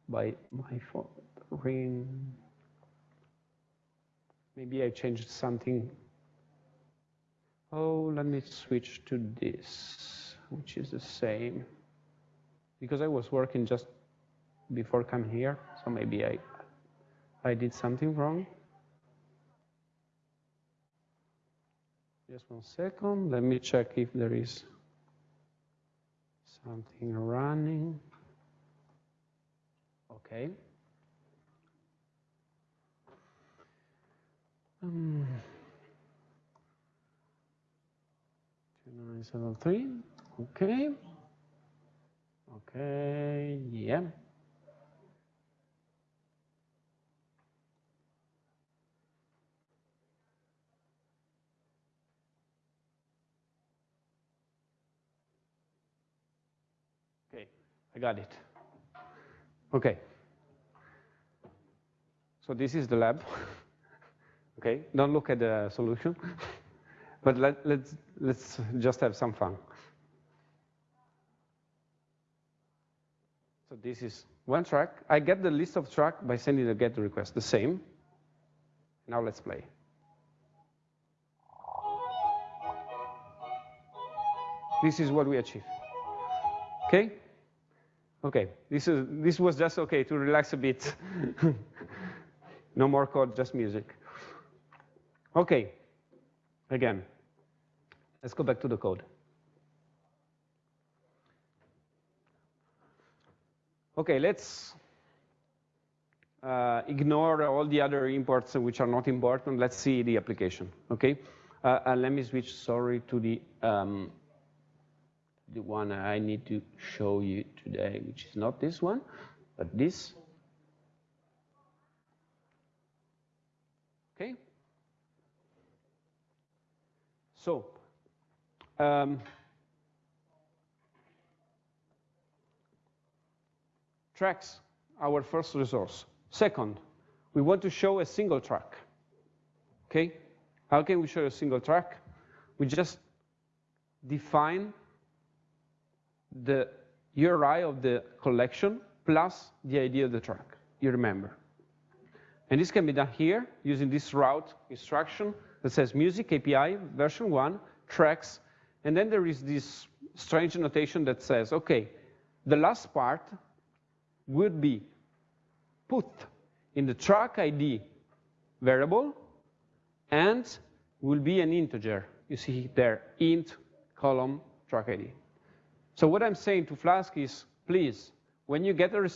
by my phone, ring? Maybe I changed something. Oh, let me switch to this, which is the same. Because I was working just before coming here, so maybe I, I did something wrong. Just one second, let me check if there is something running. Okay. Um, 2973, okay. Okay, yeah. Okay, I got it. Okay. So this is the lab. okay, don't look at the solution, but let, let's, let's just have some fun. So this is one track. I get the list of track by sending a GET request, the same. Now let's play. This is what we achieve. Okay? Okay, this, is, this was just okay to relax a bit. no more code, just music. Okay, again, let's go back to the code. Okay, let's uh, ignore all the other imports which are not important. Let's see the application, okay? Uh, uh, let me switch, sorry, to the um, the one I need to show you today, which is not this one, but this. Okay? So, um, tracks, our first resource. Second, we want to show a single track. Okay? How can we show a single track? We just define the URI of the collection plus the ID of the track, you remember. And this can be done here using this route instruction that says music API version one, tracks, and then there is this strange notation that says, okay, the last part would be put in the track ID variable and will be an integer. You see there, int column track ID. So what I'm saying to Flask is, please, when you get a,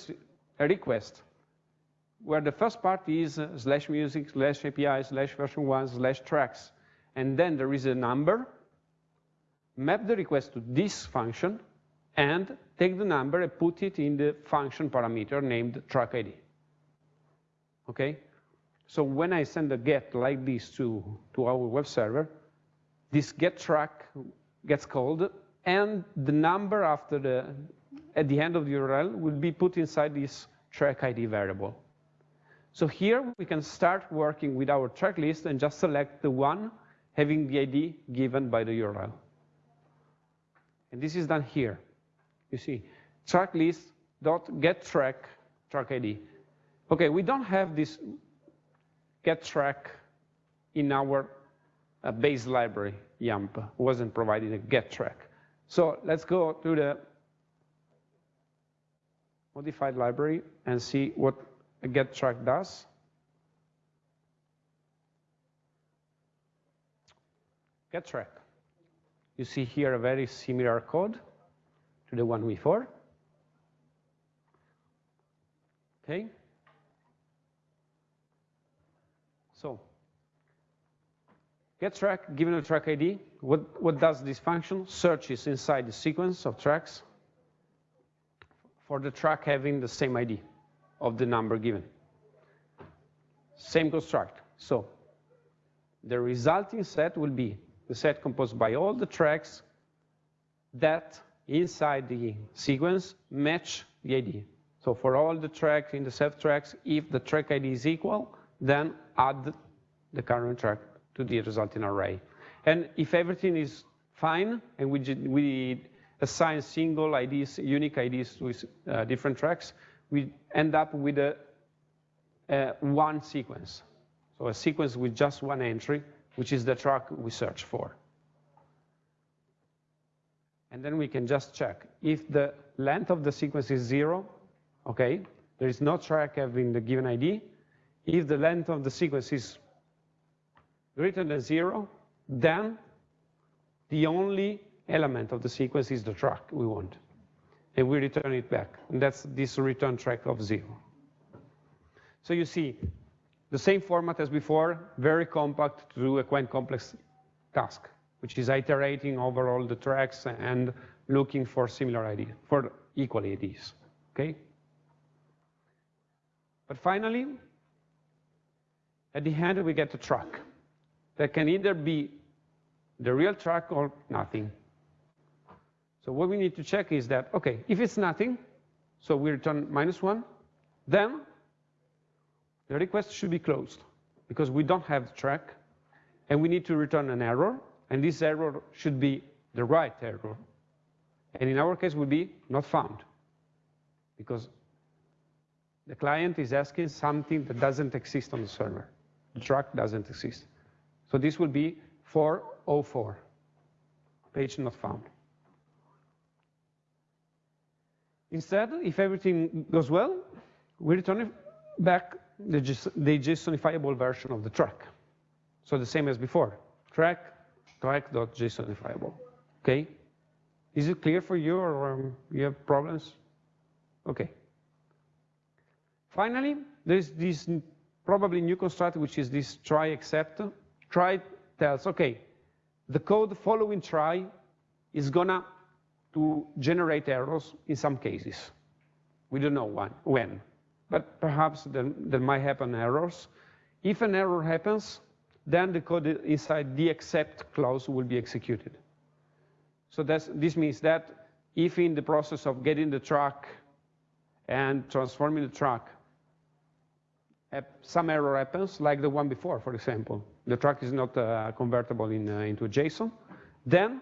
a request where the first part is uh, slash music, slash API, slash version one, slash tracks, and then there is a number, map the request to this function, and take the number and put it in the function parameter named track ID. Okay? So when I send a get like this to, to our web server, this get track gets called, and the number after the, at the end of the URL will be put inside this track ID variable. So here we can start working with our track list and just select the one having the ID given by the URL. And this is done here. You see, track list dot get track track ID. Okay, we don't have this get track in our uh, base library, YAMP, wasn't providing a get track. So let's go to the modified library and see what a get track does. Get track. You see here a very similar code to the one before. Okay. So get track, given a track ID, what, what does this function? Searches inside the sequence of tracks for the track having the same ID of the number given. Same construct. So the resulting set will be the set composed by all the tracks that inside the sequence match the ID. So for all the tracks in the set tracks, if the track ID is equal, then add the current track to the resulting array. And if everything is fine and we, we assign single IDs, unique IDs to uh, different tracks, we end up with a, a one sequence. So a sequence with just one entry, which is the track we search for. And then we can just check. If the length of the sequence is zero, okay, there is no track having the given ID. If the length of the sequence is greater than zero, then the only element of the sequence is the track we want. And we return it back. And that's this return track of zero. So you see, the same format as before, very compact to do a quite complex task, which is iterating over all the tracks and looking for similar IDs, for equal IDs, okay? But finally, at the end, we get a track that can either be the real track or nothing. So what we need to check is that, okay, if it's nothing, so we return minus one, then the request should be closed because we don't have the track and we need to return an error and this error should be the right error. And in our case would be not found because the client is asking something that doesn't exist on the server. The track doesn't exist. So this will be 404, page not found. Instead, if everything goes well, we return back the, the JSONifiable version of the track. So the same as before, track, track.jsonifiable, okay? Is it clear for you or um, you have problems? Okay. Finally, there's this probably new construct, which is this try except. Try tells, okay, the code following try is gonna to generate errors in some cases. We don't know when, but perhaps there, might happen errors. If an error happens, then the code inside the except clause will be executed. So this means that if in the process of getting the track and transforming the track, some error happens, like the one before, for example. The track is not uh, convertible in, uh, into JSON. Then,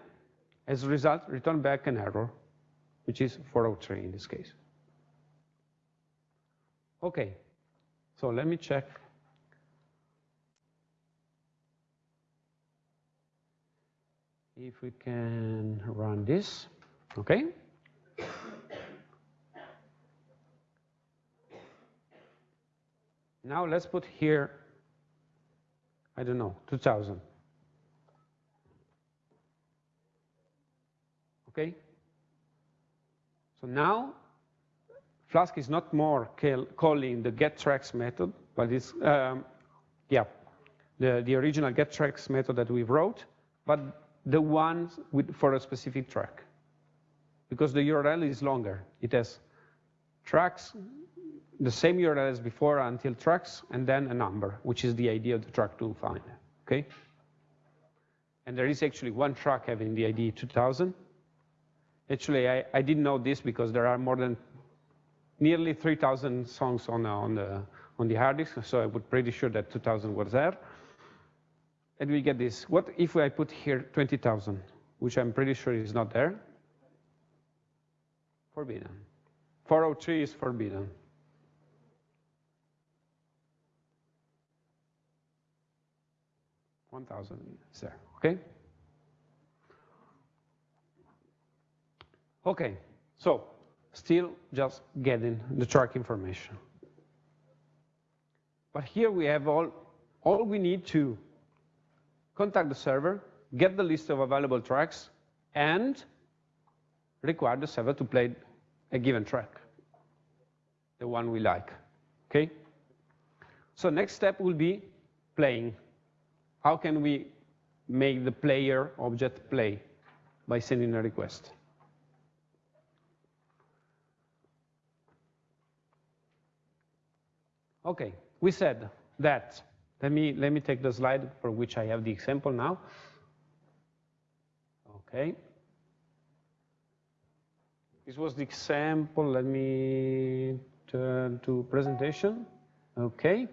as a result, return back an error, which is 403 in this case. Okay, so let me check. If we can run this, okay? Now let's put here, I don't know, 2000. Okay? So now Flask is not more calling the getTracks method, but it's, um, yeah, the, the original getTracks method that we wrote, but the one with, for a specific track. Because the URL is longer. It has tracks the same URL as before until tracks, and then a number, which is the ID of the track to find, okay? And there is actually one track having the ID 2000, Actually, I, I didn't know this because there are more than nearly 3,000 songs on, uh, on, the, on the hard disk, so I was pretty sure that 2,000 was there. And we get this. What if I put here 20,000, which I'm pretty sure is not there? Forbidden. 403 is forbidden. One thousand is there, okay? Okay, so still just getting the track information. But here we have all, all we need to contact the server, get the list of available tracks, and require the server to play a given track, the one we like, okay? So next step will be playing. How can we make the player object play? By sending a request. Okay, we said that, let me, let me take the slide for which I have the example now. Okay. This was the example, let me turn to presentation. Okay.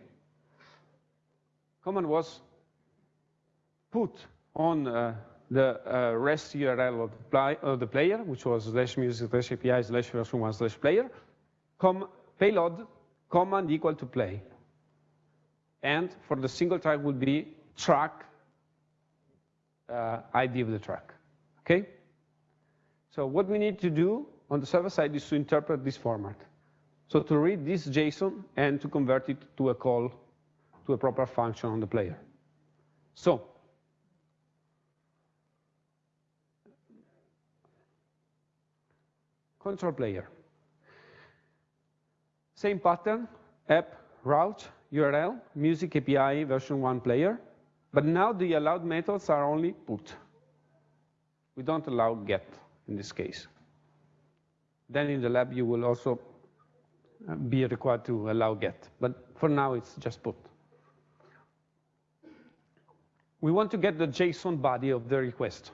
Command was put on uh, the uh, REST URL of the, of the, player, which was slash music slash API slash version one slash player, com payload command equal to play. And for the single track would be track uh, ID of the track, okay? So what we need to do on the server side is to interpret this format. So to read this JSON and to convert it to a call to a proper function on the player. So control player. Same pattern, app, route, URL, music API version 1 player, but now the allowed methods are only put. We don't allow get in this case. Then in the lab you will also uh, be required to allow get, but for now it's just put. We want to get the JSON body of the request.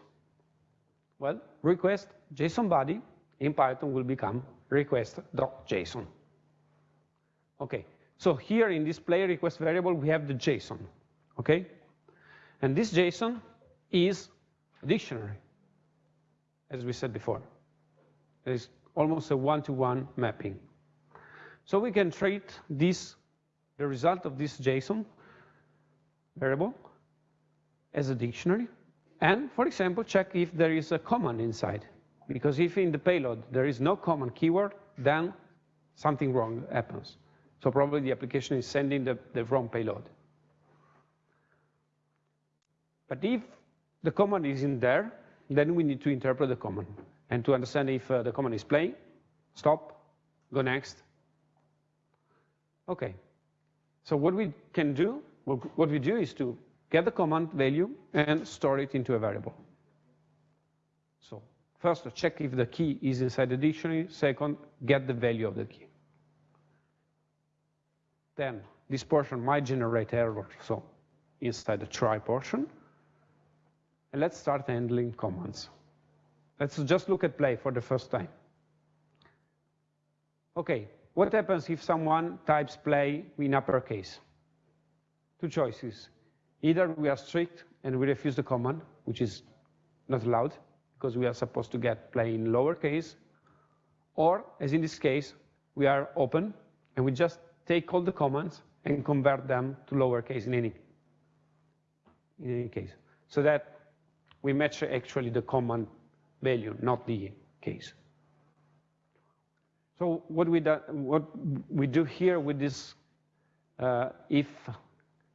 Well, request JSON body in Python will become request.json. Okay, so here in this player request variable, we have the JSON, okay? And this JSON is a dictionary, as we said before. It is almost a one-to-one -one mapping. So we can treat this, the result of this JSON variable as a dictionary, and, for example, check if there is a command inside. Because if in the payload there is no command keyword, then something wrong happens. So probably the application is sending the, the wrong payload. But if the command is in there, then we need to interpret the command. And to understand if uh, the command is playing, stop, go next. Okay. So what we can do, what we do is to get the command value and store it into a variable. So first, check if the key is inside the dictionary. Second, get the value of the key then this portion might generate error, so inside the try portion. And let's start handling commands. Let's just look at play for the first time. Okay, what happens if someone types play in uppercase? Two choices. Either we are strict and we refuse the command, which is not allowed, because we are supposed to get play in lowercase, or, as in this case, we are open and we just take all the commands and convert them to lowercase in any, in any case. So that we match actually the command value, not the case. So what we, do, what we do here with this uh, if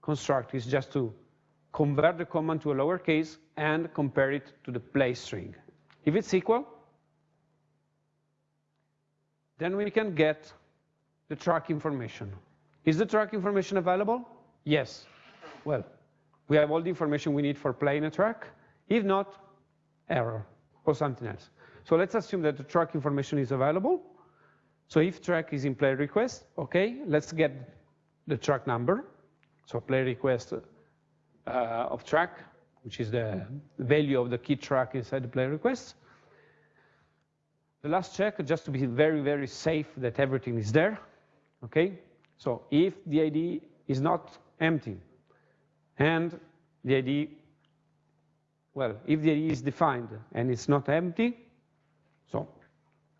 construct is just to convert the command to a lowercase and compare it to the play string. If it's equal, then we can get the track information. Is the track information available? Yes. Well, we have all the information we need for playing a track. If not, error or something else. So let's assume that the track information is available. So if track is in play request, okay, let's get the track number. So play request uh, of track, which is the value of the key track inside the play request. the last check, just to be very, very safe that everything is there, okay? So if the ID is not empty and the ID, well, if the ID is defined and it's not empty, so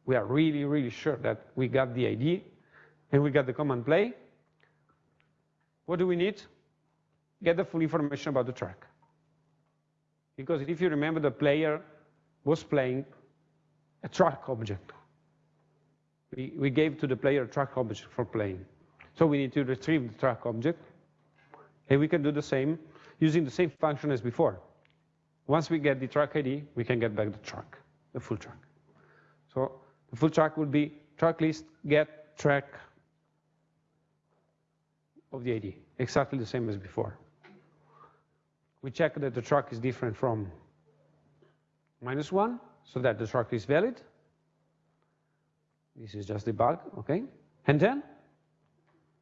we are really, really sure that we got the ID and we got the command play, what do we need? Get the full information about the track. Because if you remember, the player was playing a track object. We, we gave to the player a track object for playing. So we need to retrieve the track object. And we can do the same using the same function as before. Once we get the track ID, we can get back the track, the full track. So the full track would be track list get track of the ID, exactly the same as before. We check that the track is different from minus one, so that the track is valid. This is just the bug, okay? And then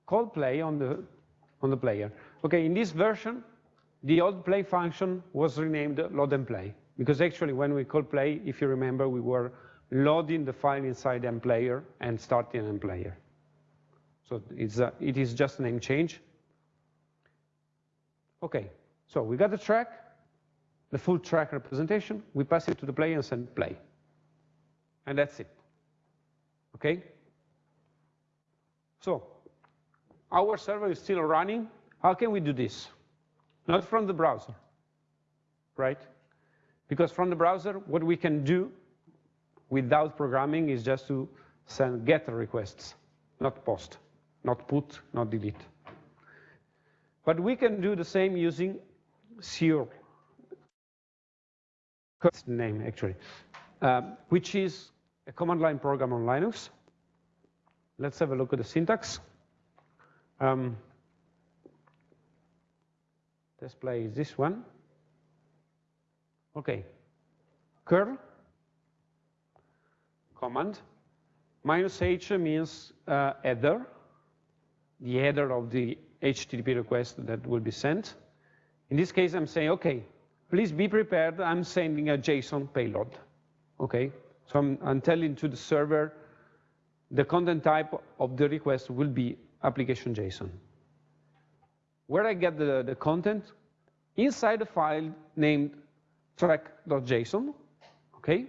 call play on the, on the player. Okay, in this version, the old play function was renamed load and play, because actually when we call play, if you remember, we were loading the file inside MPlayer and starting MPlayer. So it's a, it is just a name change. Okay, so we got the track, the full track representation, we pass it to the player and send play. And that's it. Okay? So, our server is still running. How can we do this? Not from the browser, right? Because from the browser, what we can do without programming is just to send get requests, not post, not put, not delete. But we can do the same using Sear name actually, um, which is a command line program on Linux. Let's have a look at the syntax. Um, display is this one. Okay, curl command. Minus h means uh, header, the header of the HTTP request that will be sent. In this case, I'm saying, okay, please be prepared. I'm sending a JSON payload. Okay, so I'm, I'm telling to the server the content type of the request will be application JSON. Where I get the, the content, inside a file named track.json, okay?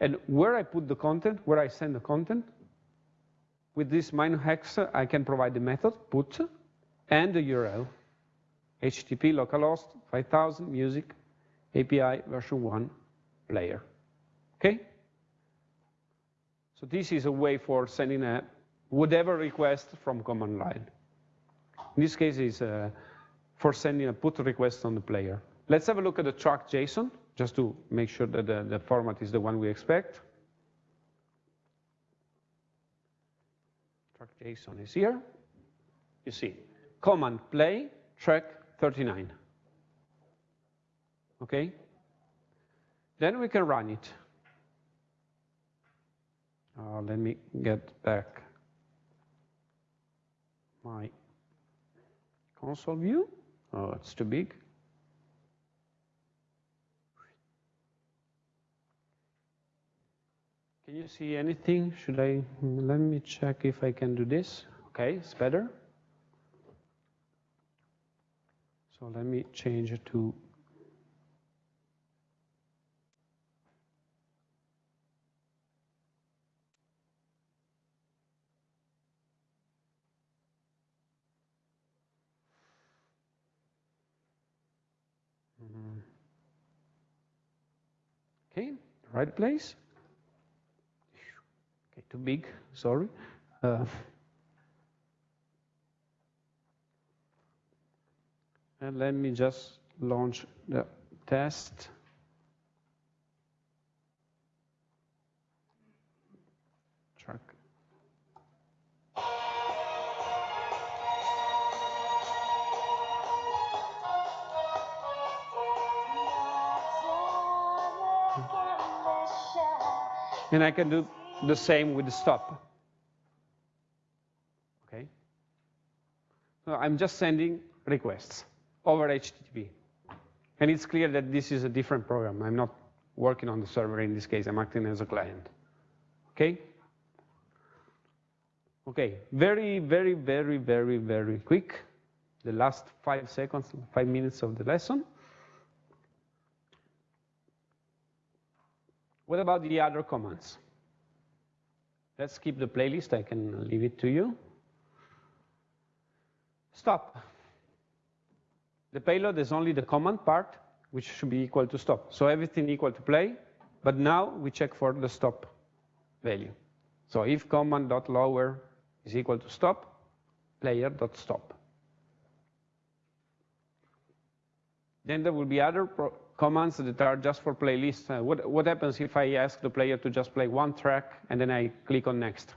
And where I put the content, where I send the content, with this minus X, I can provide the method put and the URL HTTP localhost 5000 music API version 1 player. Okay? So this is a way for sending a whatever request from command line. In this case, is uh, for sending a put request on the player. Let's have a look at the track JSON, just to make sure that the, the format is the one we expect. Track JSON is here. You see, command play track 39. Okay? Then we can run it. Uh, let me get back my console view. Oh, it's too big. Can you see anything? Should I, let me check if I can do this. Okay, it's better. So let me change it to mm-hmm. Okay, right place. Okay, too big, sorry. Uh, And let me just launch the test. And I can do the same with the stop. Okay? So I'm just sending requests over HTTP. And it's clear that this is a different program. I'm not working on the server in this case. I'm acting as a client. okay? Okay, very, very, very, very, very quick. The last five seconds, five minutes of the lesson. What about the other commands? Let's keep the playlist, I can leave it to you. Stop. The payload is only the command part, which should be equal to stop. So everything equal to play, but now we check for the stop value. So if command.lower is equal to stop, player.stop. Then there will be other commands that are just for playlists. Uh, what, what happens if I ask the player to just play one track and then I click on next?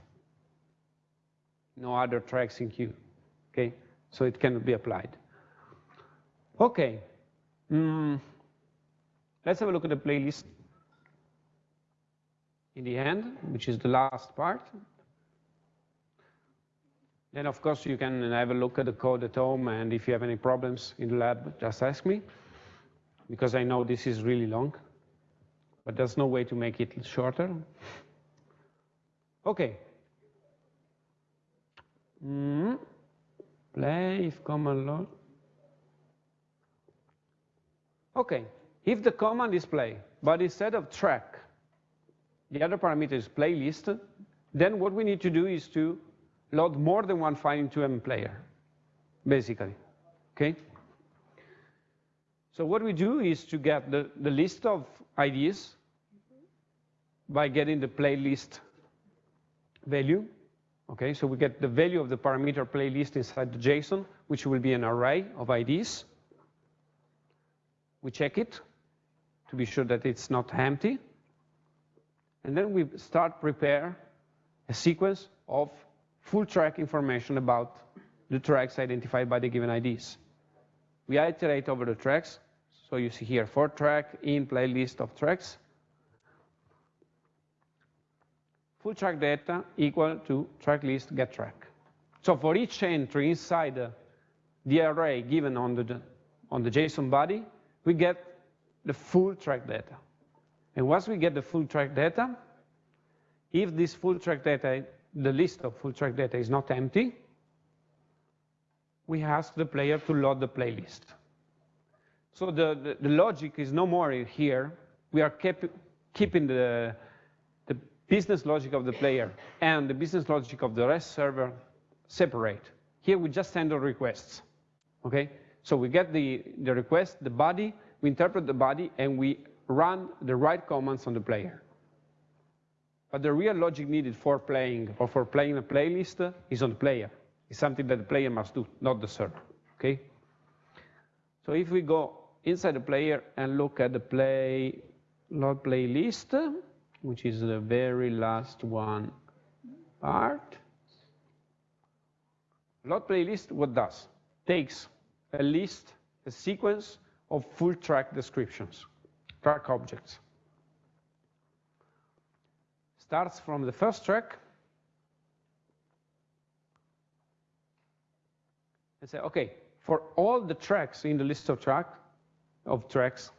No other tracks in queue, okay? So it cannot be applied. Okay, mm. let's have a look at the playlist in the end, which is the last part. Then, of course, you can have a look at the code at home, and if you have any problems in the lab, just ask me, because I know this is really long, but there's no way to make it shorter. Okay. Mm. Play if command load. Okay, if the command is play, but instead of track, the other parameter is playlist, then what we need to do is to load more than one file into MPlayer, basically, okay? So what we do is to get the, the list of IDs by getting the playlist value, okay? So we get the value of the parameter playlist inside the JSON, which will be an array of IDs. We check it to be sure that it's not empty. And then we start prepare a sequence of full track information about the tracks identified by the given IDs. We iterate over the tracks. So you see here, for track in playlist of tracks. Full track data equal to track list get track. So for each entry inside the, the array given on the, on the JSON body, we get the full track data. And once we get the full track data, if this full track data the list of full track data is not empty, we ask the player to load the playlist. So the, the, the logic is no more here. We are keep, keeping the, the business logic of the player and the business logic of the REST server separate. Here we just handle requests, okay? So we get the, the request, the body, we interpret the body, and we run the right commands on the player. But the real logic needed for playing or for playing a playlist is on the player. It's something that the player must do, not the server, okay? So if we go inside the player and look at the play load playlist, which is the very last one part, load playlist, what does? Takes a list, a sequence of full track descriptions, track objects. Starts from the first track. And say, okay, for all the tracks in the list of track of tracks,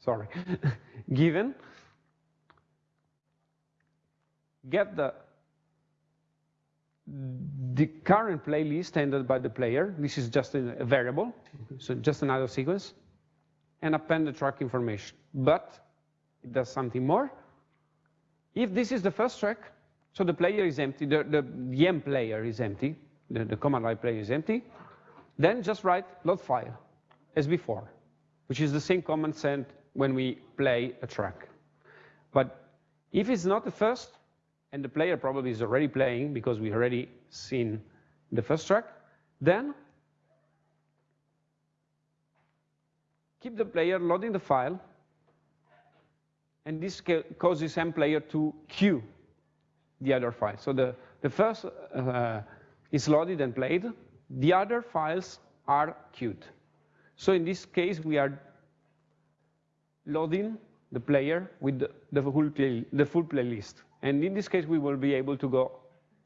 sorry, given, get the the current playlist entered by the player. This is just a variable, so just another sequence, and append the track information. But it does something more. If this is the first track, so the player is empty, the, the, the MPlayer is empty, the, the command line player is empty, then just write load file as before, which is the same command sent when we play a track. But if it's not the first, and the player probably is already playing because we already seen the first track, then keep the player loading the file and this causes MPlayer to queue the other file. So the, the first uh, is loaded and played. The other files are queued. So in this case, we are loading the player with the, the, full, play, the full playlist. And in this case, we will be able to go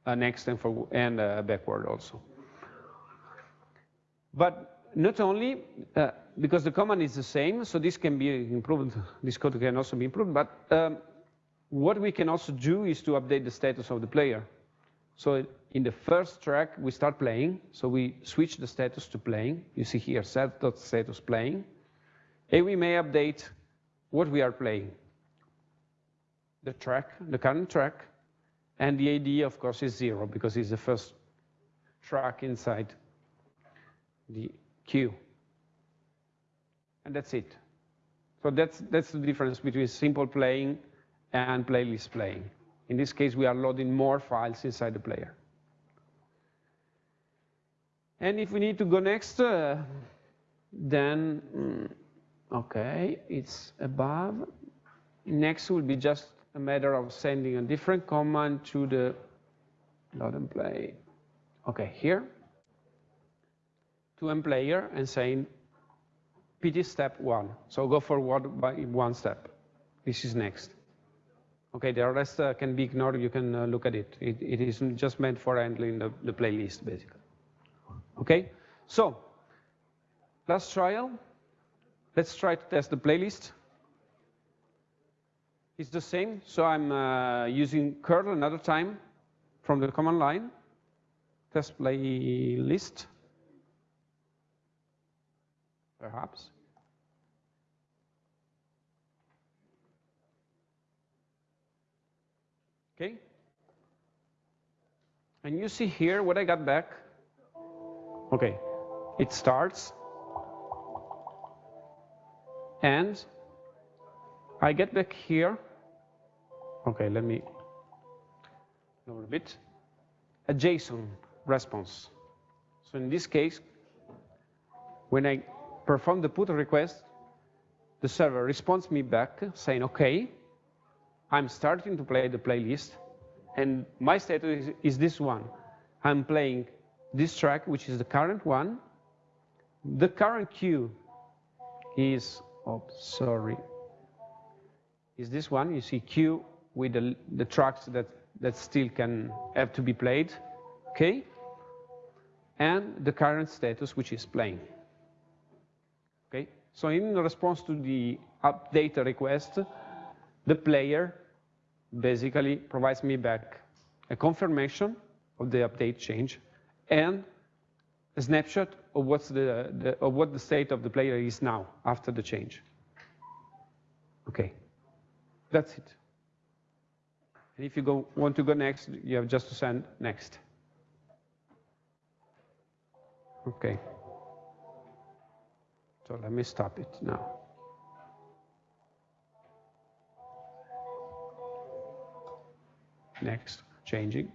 uh, next and, and uh, backward also. But not only uh, because the command is the same, so this can be improved, this code can also be improved, but um, what we can also do is to update the status of the player. So in the first track, we start playing. So we switch the status to playing. You see here, set.status playing. And we may update what we are playing. The track, the current track, and the ID, of course, is zero because it's the first track inside the queue. And that's it. So that's, that's the difference between simple playing and playlist playing. In this case, we are loading more files inside the player. And if we need to go next, uh, then, mm, okay, it's above. Next will be just a matter of sending a different command to the load and play. Okay, here, to player and saying PT step one. So go forward by one step. This is next. Okay, the rest uh, can be ignored. You can uh, look at it. it. It is just meant for handling the, the playlist, basically. Okay, so last trial. Let's try to test the playlist. It's the same. So I'm uh, using curl another time from the command line. Test playlist. Perhaps. Okay? And you see here what I got back. Okay, it starts. And I get back here. Okay, let me lower a bit. A JSON response. So in this case, when I perform the put request, the server responds me back saying, okay, I'm starting to play the playlist, and my status is, is this one. I'm playing this track, which is the current one. The current cue is, oh, sorry, is this one. You see queue with the, the tracks that, that still can have to be played, okay? And the current status, which is playing, okay? So in response to the update request, the player basically provides me back a confirmation of the update change and a snapshot of, what's the, the, of what the state of the player is now after the change. Okay, that's it. And if you go, want to go next, you have just to send next. Okay. So let me stop it now. Next, changing.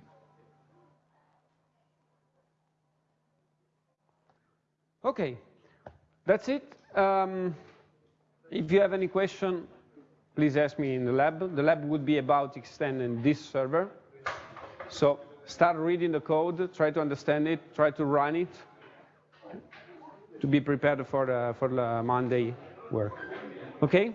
Okay, that's it. Um, if you have any question, please ask me in the lab. The lab would be about extending this server. So start reading the code, try to understand it, try to run it, to be prepared for the, for the Monday work. Okay?